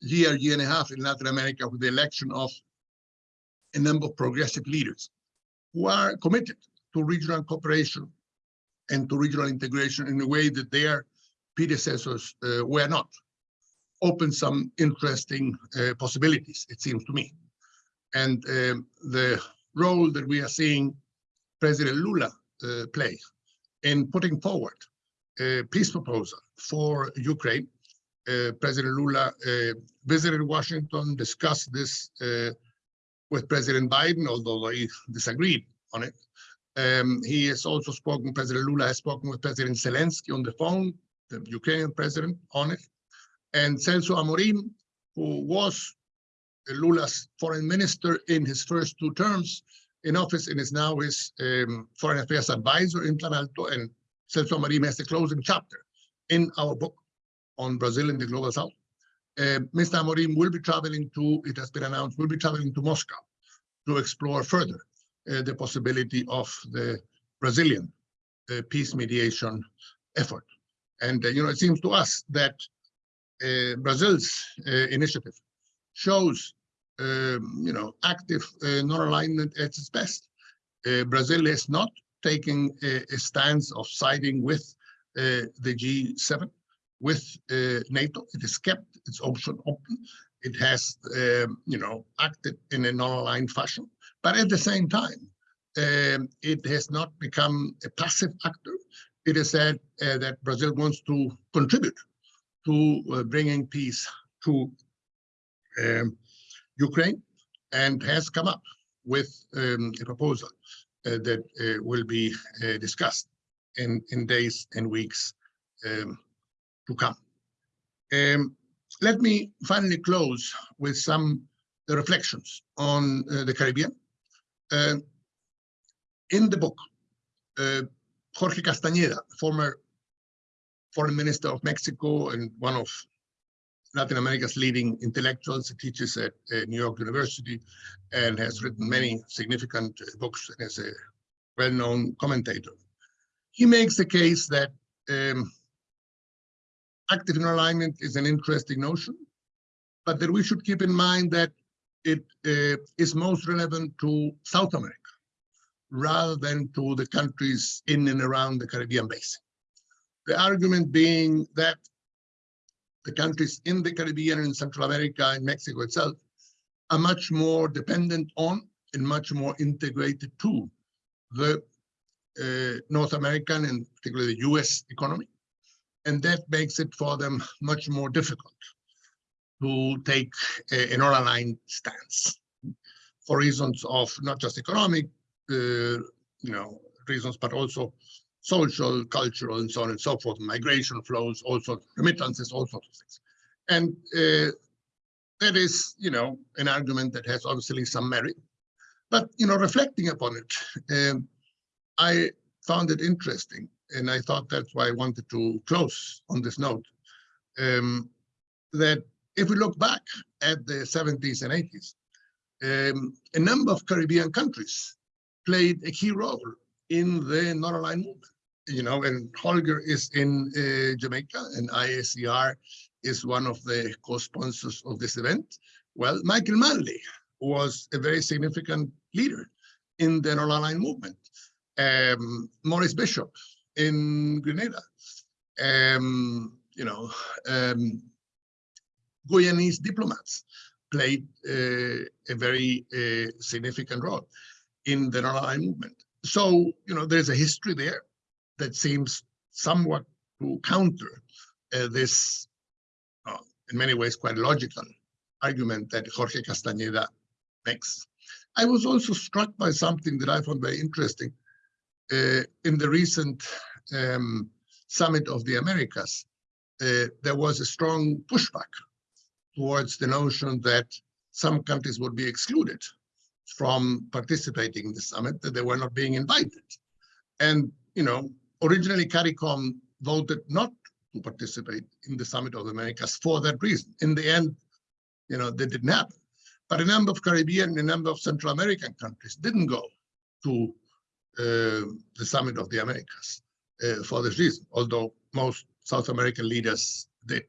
year, year and a half in Latin America with the election of a number of progressive leaders who are committed to regional cooperation and to regional integration in a way that their predecessors uh, were not, open some interesting uh, possibilities, it seems to me. And um, the role that we are seeing President Lula uh, play in putting forward a peace proposal for Ukraine. Uh, President Lula uh, visited Washington, discussed this uh, with President Biden, although he disagreed on it. Um, he has also spoken, President Lula has spoken with President Zelensky on the phone, the Ukrainian president on it. And Celso Amorim, who was Lula's foreign minister in his first two terms in office and is now his um, foreign affairs advisor in Planalto. And Celso Amorim has the closing chapter in our book on Brazil in the Global South. Uh, Mr. Amorim will be traveling to, it has been announced, will be traveling to Moscow to explore further uh, the possibility of the Brazilian uh, peace mediation effort. And, uh, you know, it seems to us that uh, Brazil's uh, initiative shows um, you know, active uh, non-alignment at its best. Uh, Brazil is not taking a, a stance of siding with uh, the G7, with NATO. It has kept its option open. It has, um, you know, acted in a non-aligned fashion. But at the same time, um, it has not become a passive actor. It is said uh, that Brazil wants to contribute to uh, bringing peace to um, Ukraine and has come up with um, a proposal uh, that uh, will be uh, discussed in, in days and weeks um, to come. Um, let me finally close with some reflections on uh, the Caribbean. Uh, in the book, uh, Jorge Castañeda, former foreign minister of Mexico and one of Latin America's leading intellectuals. He teaches at uh, New York University and has written many significant uh, books and is a well-known commentator. He makes the case that um, active alignment is an interesting notion, but that we should keep in mind that it uh, is most relevant to South America rather than to the countries in and around the Caribbean basin. The argument being that the countries in the Caribbean and Central America and Mexico itself are much more dependent on and much more integrated to the uh, North American and particularly the US economy. And that makes it for them much more difficult to take a, an all-aligned stance for reasons of not just economic, uh, you know, reasons, but also social, cultural, and so on and so forth, migration flows, also remittances, all sorts of things. And uh, that is, you know, an argument that has obviously some merit. But, you know, reflecting upon it, um, I found it interesting. And I thought that's why I wanted to close on this note, um, that if we look back at the 70s and 80s, um, a number of Caribbean countries played a key role in the non-aligned movement. You know, and Holger is in uh, Jamaica and IACR is one of the co-sponsors of this event. Well, Michael Manley was a very significant leader in the non-aligned movement. Um, Maurice Bishop in Grenada, um, you know, um, Guyanese diplomats played uh, a very uh, significant role in the non-aligned movement. So, you know, there's a history there that seems somewhat to counter uh, this, uh, in many ways, quite logical argument that Jorge Castañeda makes. I was also struck by something that I found very interesting uh, in the recent um, summit of the Americas. Uh, there was a strong pushback towards the notion that some countries would be excluded from participating in the summit, that they were not being invited. And, you know, originally CARICOM voted not to participate in the Summit of the Americas for that reason. In the end, you know, they didn't happen. But a number of Caribbean and a number of Central American countries didn't go to uh, the Summit of the Americas uh, for this reason, although most South American leaders did.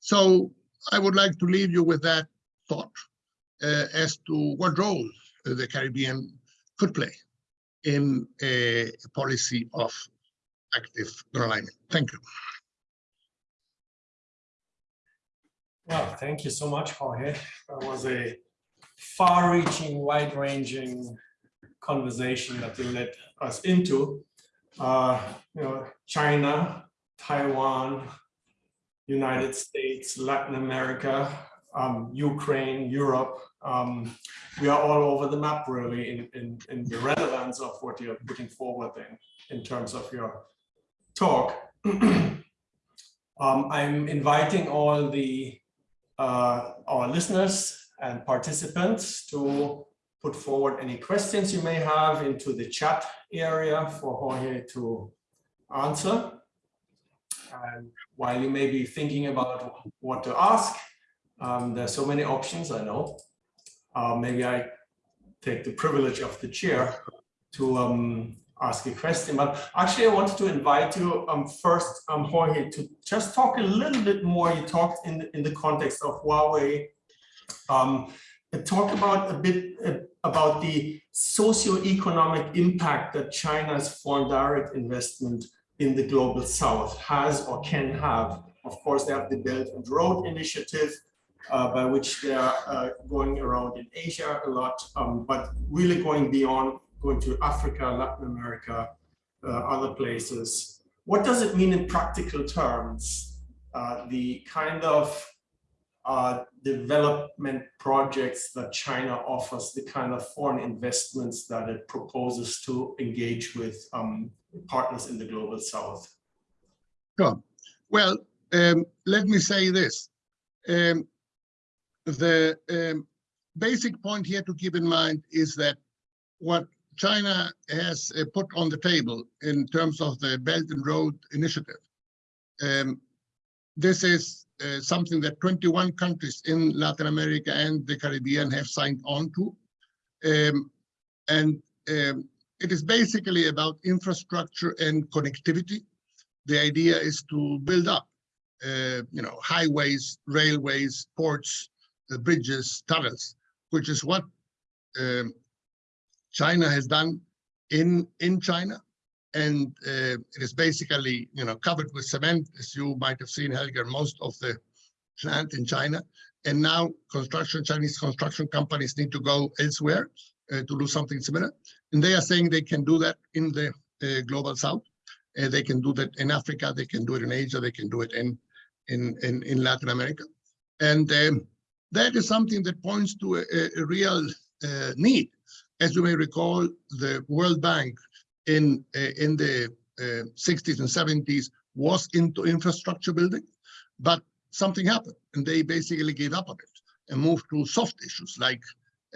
So I would like to leave you with that thought uh, as to what role the Caribbean could play in a policy of active alignment. Thank you. Well, thank you so much, Jorge. That was a far-reaching, wide-ranging conversation that you led us into. Uh, you know, China, Taiwan, United States, Latin America, um, Ukraine, Europe. Um, we are all over the map, really, in, in, in the relevance of what you're putting forward in, in terms of your talk. um, I'm inviting all the uh, our listeners and participants to put forward any questions you may have into the chat area for Jorge to answer. And while you may be thinking about what to ask, um, there's so many options, I know. Uh, maybe I take the privilege of the chair to um, ask a question, but actually I wanted to invite you um, first, um, Jorge, to just talk a little bit more. You talked in the, in the context of Huawei. Um, talk about a bit uh, about the socio-economic impact that China's foreign direct investment in the global south has or can have. Of course, they have the Belt and Road Initiative, uh, by which they are uh, going around in Asia a lot, um, but really going beyond, going to Africa, Latin America, uh, other places. What does it mean in practical terms? Uh, the kind of uh, development projects that China offers, the kind of foreign investments that it proposes to engage with um, partners in the global south? Sure. Well, um, let me say this. Um, the um, basic point here to keep in mind is that what China has uh, put on the table in terms of the Belt and Road Initiative. Um, this is uh, something that 21 countries in Latin America and the Caribbean have signed on to. Um, and um, it is basically about infrastructure and connectivity. The idea is to build up, uh, you know, highways, railways, ports, uh, bridges, tunnels, which is what um, China has done in in China, and uh, it is basically you know covered with cement, as you might have seen, Holger, most of the plant in China. And now construction Chinese construction companies need to go elsewhere uh, to do something similar, and they are saying they can do that in the uh, global south. Uh, they can do that in Africa. They can do it in Asia. They can do it in in in, in Latin America, and um, that is something that points to a, a real uh, need. As you may recall, the World Bank in, uh, in the uh, 60s and 70s was into infrastructure building, but something happened and they basically gave up on it and moved to soft issues like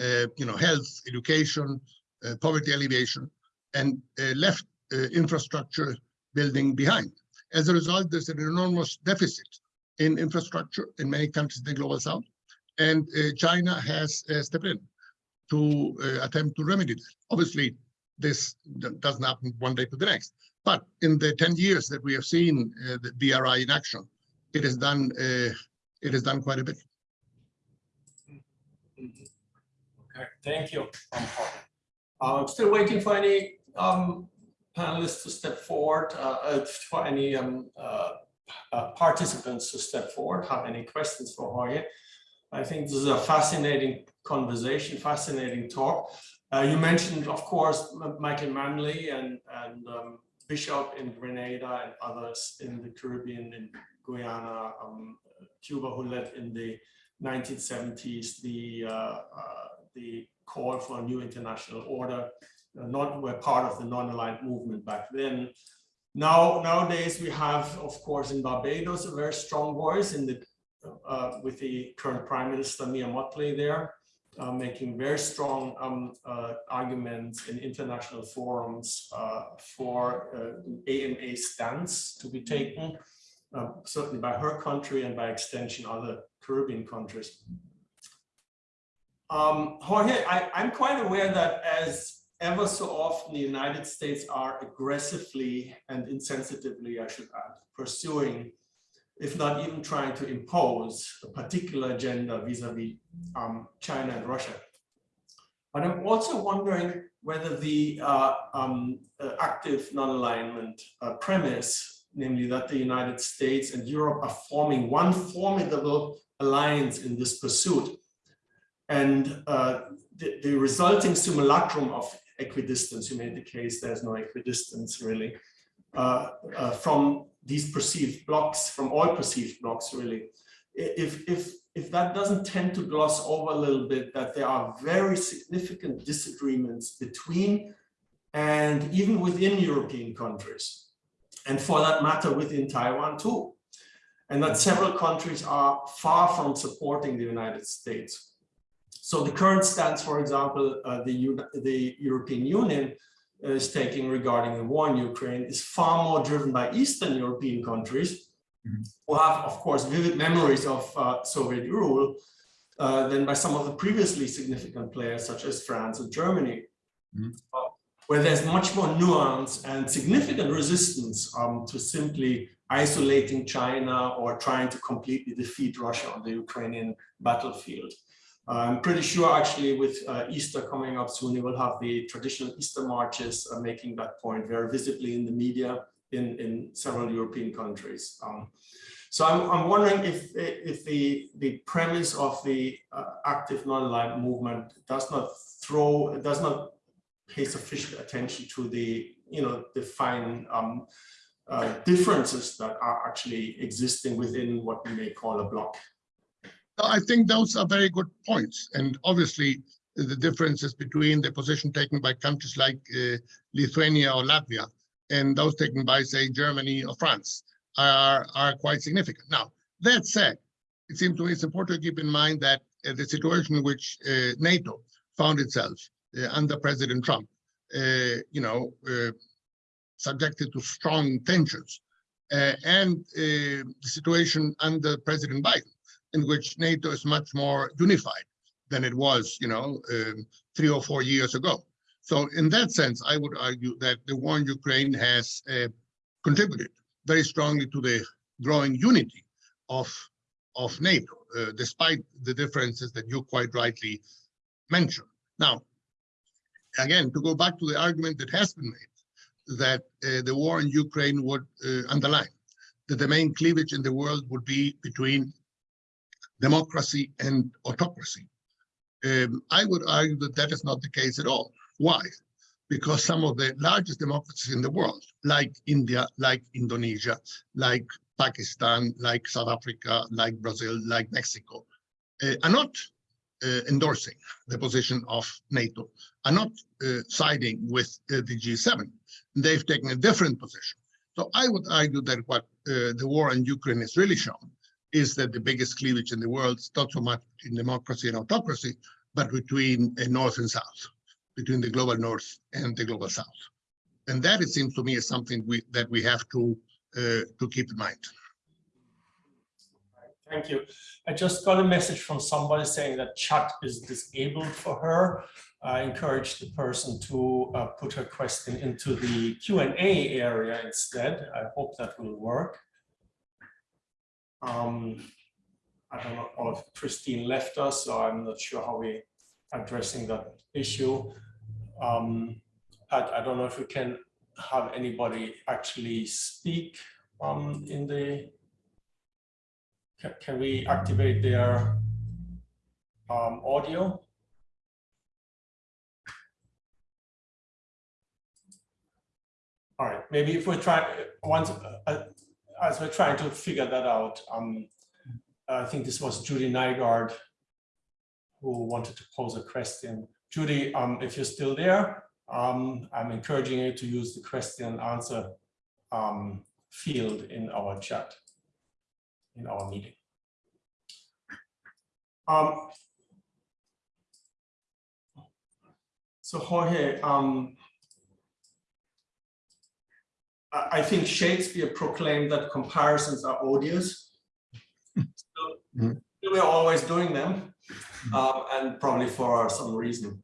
uh, you know, health, education, uh, poverty alleviation, and uh, left infrastructure building behind. As a result, there's an enormous deficit in infrastructure in many countries in the global south and China has stepped in to uh, attempt to remedy that. Obviously, this doesn't happen one day to the next, but in the 10 years that we have seen the BRI in action, it has done it has done quite a bit. Okay, thank you. I'm still waiting for any um, panelists to step forward, uh, for any um, uh, uh, participants to step forward, have any questions for Jorge. I think this is a fascinating conversation, fascinating talk. Uh, you mentioned, of course, Michael Manley and, and um, Bishop in Grenada and others in the Caribbean, in Guyana, um, Cuba, who led in the 1970s the, uh, uh, the call for a new international order, uh, not were part of the non-aligned movement back then. Now, nowadays we have, of course, in Barbados, a very strong voice in the uh, with the current Prime Minister Mia Mottley there, uh, making very strong um, uh, arguments in international forums uh, for ANA uh, stance to be taken, um, certainly by her country and by extension other Caribbean countries. Um, Jorge, I, I'm quite aware that as ever so often the United States are aggressively and insensitively, I should add, pursuing if not even trying to impose a particular agenda vis-a-vis -vis, um, China and Russia. But I'm also wondering whether the uh, um, uh, active non-alignment uh, premise, namely that the United States and Europe are forming one formidable alliance in this pursuit, and uh, the, the resulting simulacrum of equidistance, you made the case there's no equidistance really, from these perceived blocks, from all perceived blocks, really. If, if, if that doesn't tend to gloss over a little bit, that there are very significant disagreements between and even within European countries, and for that matter, within Taiwan too. And that several countries are far from supporting the United States. So the current stance, for example, uh, the, the European Union is taking regarding the war in Ukraine is far more driven by Eastern European countries mm -hmm. who have, of course, vivid memories of uh, Soviet rule uh, than by some of the previously significant players such as France and Germany, mm -hmm. uh, where there's much more nuance and significant resistance um, to simply isolating China or trying to completely defeat Russia on the Ukrainian battlefield. I'm pretty sure actually with uh, Easter coming up soon, you will have the traditional Easter marches uh, making that point very visibly in the media in, in several European countries. Um, so I'm, I'm wondering if, if the, the premise of the uh, active non-aligned movement does not throw, does not pay sufficient attention to the, you know, the fine um, uh, differences that are actually existing within what we may call a bloc. I think those are very good points. And obviously, the differences between the position taken by countries like uh, Lithuania or Latvia and those taken by, say, Germany or France are, are quite significant. Now, that said, it seems to me it's important to keep in mind that uh, the situation in which uh, NATO found itself uh, under President Trump, uh, you know, uh, subjected to strong tensions, and the situation under President Biden, in which NATO is much more unified than it was, you know, um, three or four years ago. So in that sense, I would argue that the war in Ukraine has uh, contributed very strongly to the growing unity of, of NATO, uh, despite the differences that you quite rightly mentioned. Now, again, to go back to the argument that has been made, that uh, the war in Ukraine would uh, underline that the main cleavage in the world would be between democracy and autocracy. Um, I would argue that that is not the case at all. Why? Because some of the largest democracies in the world, like India, like Indonesia, like Pakistan, like South Africa, like Brazil, like Mexico, uh, are not uh, endorsing the position of NATO, are not uh, siding with uh, the G7. They've taken a different position. So I would argue that what uh, the war in Ukraine has really shown is that the biggest cleavage in the world is not so much in democracy and autocracy, but between uh, North and South, between the global North and the global South. And that, it seems to me, is something we, that we have to, uh, to keep in mind. Thank you. I just got a message from somebody saying that chat is disabled for her. I encourage the person to uh, put her question into the Q&A area instead. I hope that will work. Um, I don't know if Christine left us, so I'm not sure how we're addressing that issue. Um, Pat, I don't know if we can have anybody actually speak um, in the can, can we activate their um, audio? All right, maybe if we try once uh, as we're trying to figure that out, um, I think this was Judy Nygaard who wanted to pose a question. Judy, um, if you're still there, um, I'm encouraging you to use the question and answer um, field in our chat, in our meeting. Um, so Jorge, um, I think Shakespeare proclaimed that comparisons are odious. So Mhm. We're always doing them, uh, and probably for some reason.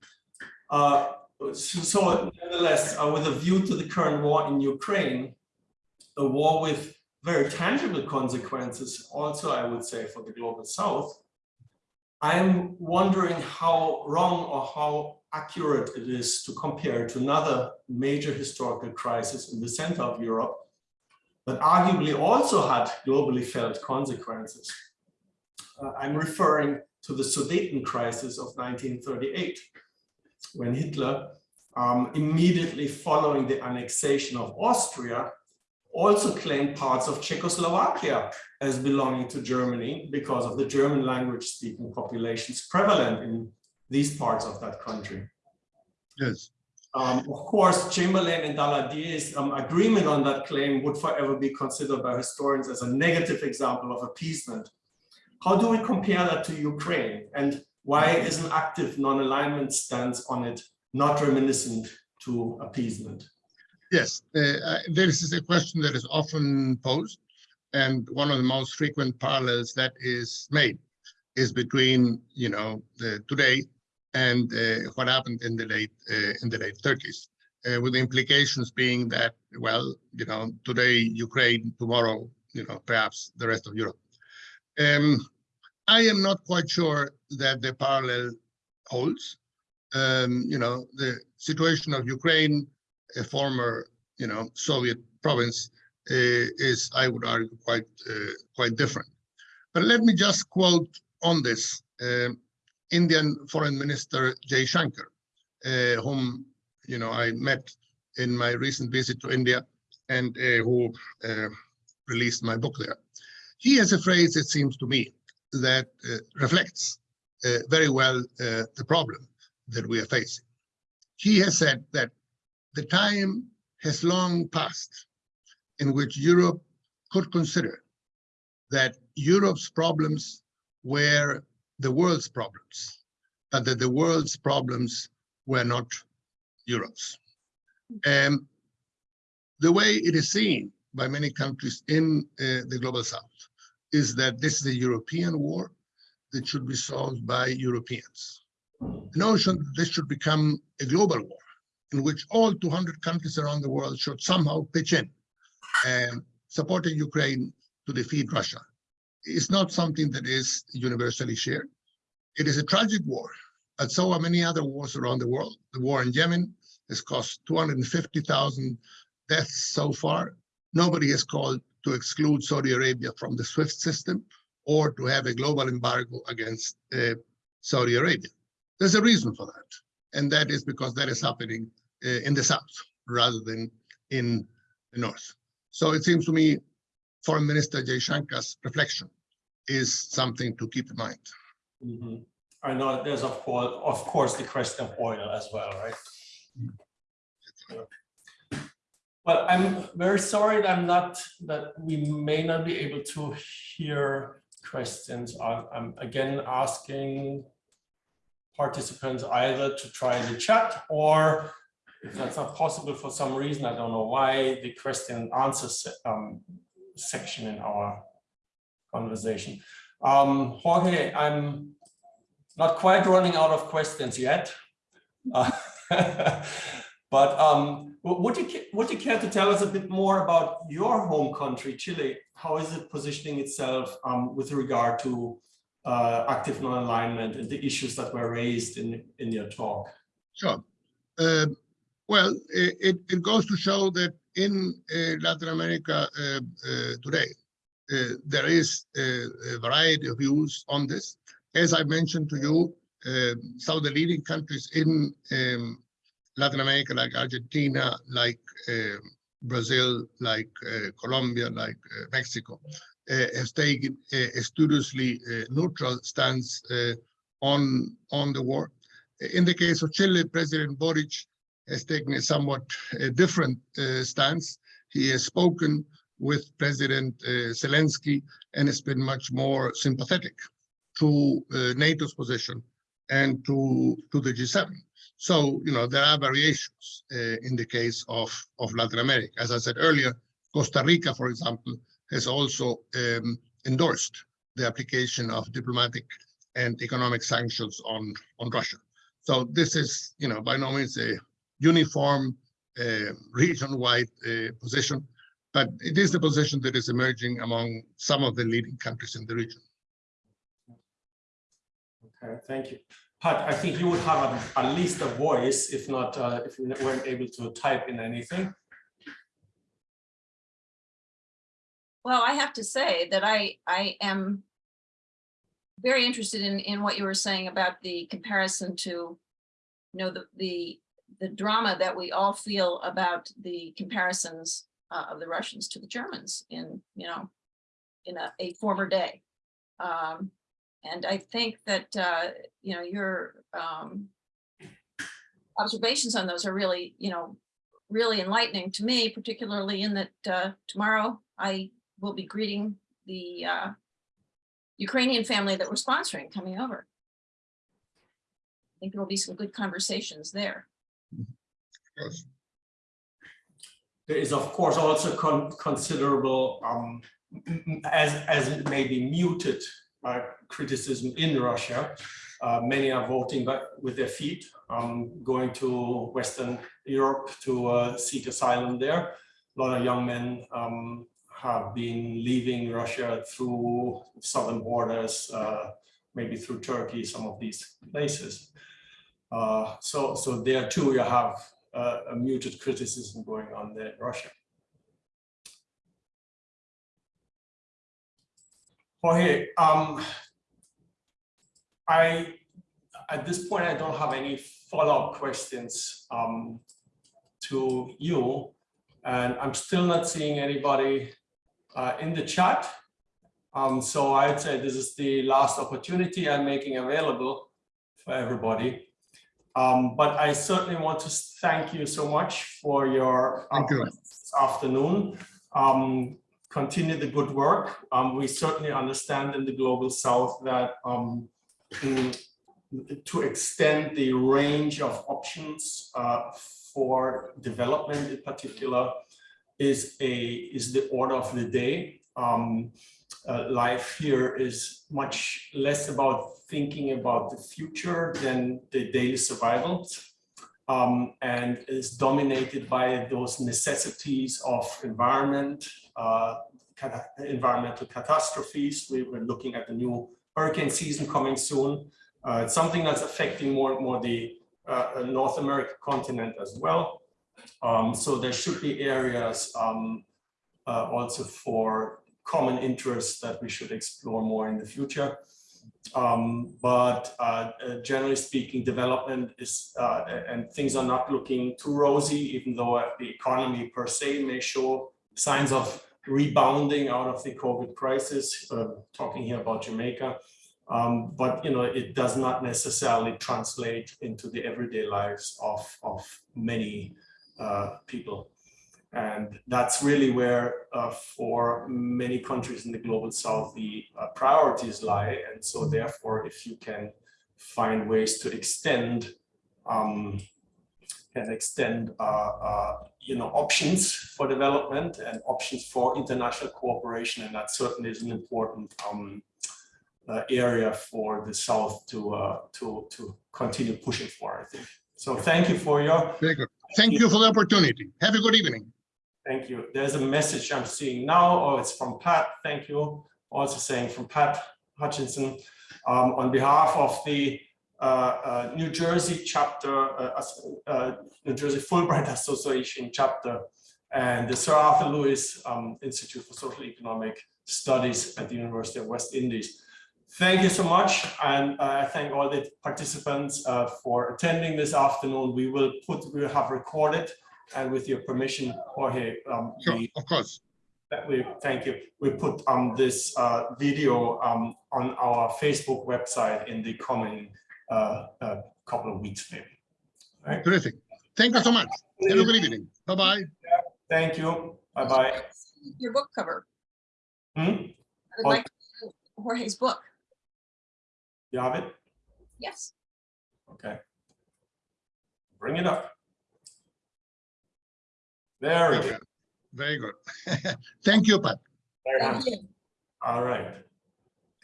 Uh, so, so nevertheless, uh, with a view to the current war in Ukraine, a war with very tangible consequences, also I would say for the global south, I'm wondering how wrong or how accurate it is to compare to another major historical crisis in the center of Europe, but arguably also had globally felt consequences. Uh, I'm referring to the Sudeten crisis of 1938, when Hitler, um, immediately following the annexation of Austria, also claimed parts of Czechoslovakia as belonging to Germany because of the German language speaking populations prevalent in these parts of that country. Yes. Um, of course, Chamberlain and Daladier's um, agreement on that claim would forever be considered by historians as a negative example of appeasement. How do we compare that to Ukraine? And why is an active non-alignment stance on it not reminiscent to appeasement? Yes, uh, uh, this is a question that is often posed. And one of the most frequent parallels that is made is between, you know, the today and uh, what happened in the late uh, in the late 30s, uh, with the implications being that, well, you know, today Ukraine, tomorrow, you know, perhaps the rest of Europe. Um, I am not quite sure that the parallel holds. Um, you know, the situation of Ukraine, a former, you know, Soviet province, uh, is, I would argue, quite uh, quite different. But let me just quote on this um, Indian Foreign Minister Jaishankar, uh, whom you know I met in my recent visit to India, and uh, who uh, released my book there. He has a phrase, it seems to me, that uh, reflects uh, very well the problem that we are facing. He has said that the time has long passed in which Europe could consider that Europe's problems were the world's problems, but that the world's problems were not Europe's. And the way it is seen by many countries in uh, the global south is that this is a European war that should be solved by Europeans. The notion that this should become a global war in which all 200 countries around the world should somehow pitch in and supporting Ukraine to defeat Russia is not something that is universally shared. It is a tragic war, but so are many other wars around the world. The war in Yemen has cost 250,000 deaths so far. Nobody has called to exclude Saudi Arabia from the SWIFT system or to have a global embargo against uh, Saudi Arabia. There's a reason for that, and that is because that is happening uh, in the south rather than in the north. So it seems to me Foreign Minister Jaishankar's reflection is something to keep in mind. Mhm. I know there's of course, of course, the question of oil as well, right? Well, I'm very sorry that I'm not, that we may not be able to hear questions. I'm again asking participants either to try the chat or if that's not possible for some reason, I don't know why, the question and answer um, section in our conversation. Um, Jorge, I'm not quite running out of questions yet. Uh, But um, would you, would you care to tell us a bit more about your home country, Chile? How is it positioning itself um, with regard to uh, active non-alignment and the issues that were raised in, in your talk? Sure. Um, well, it, it goes to show that in uh, Latin America uh, uh, today, there is a, variety of views on this. As I mentioned to you, some of the leading countries in um, Latin America, like Argentina, like Brazil, like uh, Colombia, like uh, Mexico, uh, has taken a, studiously neutral stance on on the war. In the case of Chile, President Boric has taken a somewhat different uh, stance. He has spoken with President uh, Zelensky and has been much more sympathetic to uh, NATO's position and to, to the G7. So, you know, there are variations in the case of, of Latin America. As I said earlier, Costa Rica, for example, has also um, endorsed the application of diplomatic and economic sanctions on, on Russia. So this is, you know, by no means a uniform uh, region-wide uh, position, but it is the position that is emerging among some of the leading countries in the region. Okay, thank you. Pat, I think you would have a- at least a voice, if not, uh, if you weren't able to type in anything. Well, I have to say that I, I am very interested in, in what you were saying about the comparison to, you know, the, the, the drama that we all feel about the comparisons uh, of the Russians to the Germans in, you know, in a, a former day. Um, and I think that, uh, you know, your um, observations on those are really, you know, really enlightening to me, particularly in that uh, tomorrow I will be greeting the uh, Ukrainian family that we're sponsoring coming over. I think there will be some good conversations there. Yes. There is, of course, also con- considerable, um, as, as it may be muted uh, criticism in Russia. Uh, many are voting with their feet, um, going to Western Europe to uh, seek asylum there. A lot of young men um, have been leaving Russia through southern borders, uh, maybe through Turkey, some of these places. Uh, so, so there too, you have uh, a muted criticism going on there in Russia. Jorge, um, I, at this point, I don't have any follow-up questions um, to you. And I'm still not seeing anybody uh, in the chat. Um, so I'd say this is the last opportunity I'm making available for everybody. Um, but I certainly want to thank you so much for your Thank you. this afternoon. Um, continue the good work. Um, we certainly understand in the global south that um, to extend the range of options uh, for development in particular is a is the order of the day. Uh, life here is much less about thinking about the future than the daily survival um, and is dominated by those necessities of environment, uh, environmental catastrophes. We were looking at the new hurricane season coming soon. Uh, it's something that's affecting more and more the uh, North American continent as well. Um, so there should be areas um, uh, also for common interests that we should explore more in the future. Um, but uh, uh, generally speaking, development is, uh, and things are not looking too rosy, even though uh, the economy per se may show signs of rebounding out of the COVID crisis, uh, talking here about Jamaica. Um, but you know, it does not necessarily translate into the everyday lives of, of many uh, people. And that's really where, uh, for many countries in the global south, the uh, priorities lie. And so therefore, if you can find ways to extend, um, can extend, uh, uh, you know, options for development and options for international cooperation, and that certainly is an important um, uh, area for the south to uh, to to continue pushing for. I think. So thank you for your Very good. Thank you for the opportunity. Have a good evening. Thank you. There's a message I'm seeing now. Oh, it's from Pat. Thank you. Also saying from Pat Hutchinson um, on behalf of the uh, uh, New Jersey chapter, uh, uh, New Jersey Fulbright Association chapter, and the Sir Arthur Lewis um, Institute for Social Economic Studies at the University of West Indies. Thank you so much, and uh, I thank all the participants uh, for attending this afternoon. We will put, we will have recorded and with your permission, Jorge, um, Sure, we, of course. that we, thank you. We put um, this uh, video um, on our Facebook website in the coming uh, uh, couple of weeks, maybe. Terrific. Thank you so much. Have a good evening. Bye-bye. Thank you. Bye-bye. Your book cover. Hmm? I would Oh. like to Jorge's book. You have it? Yes. Okay. Bring it up. There we go. Very good. Thank you, Pat. Very Thank you. All right.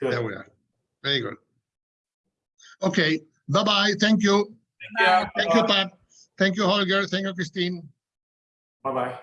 There we are. Very good. Okay, bye-bye. Thank you. Yeah. Thank you, Pat. Thank you, Holger. Thank you, Christine. Bye-bye.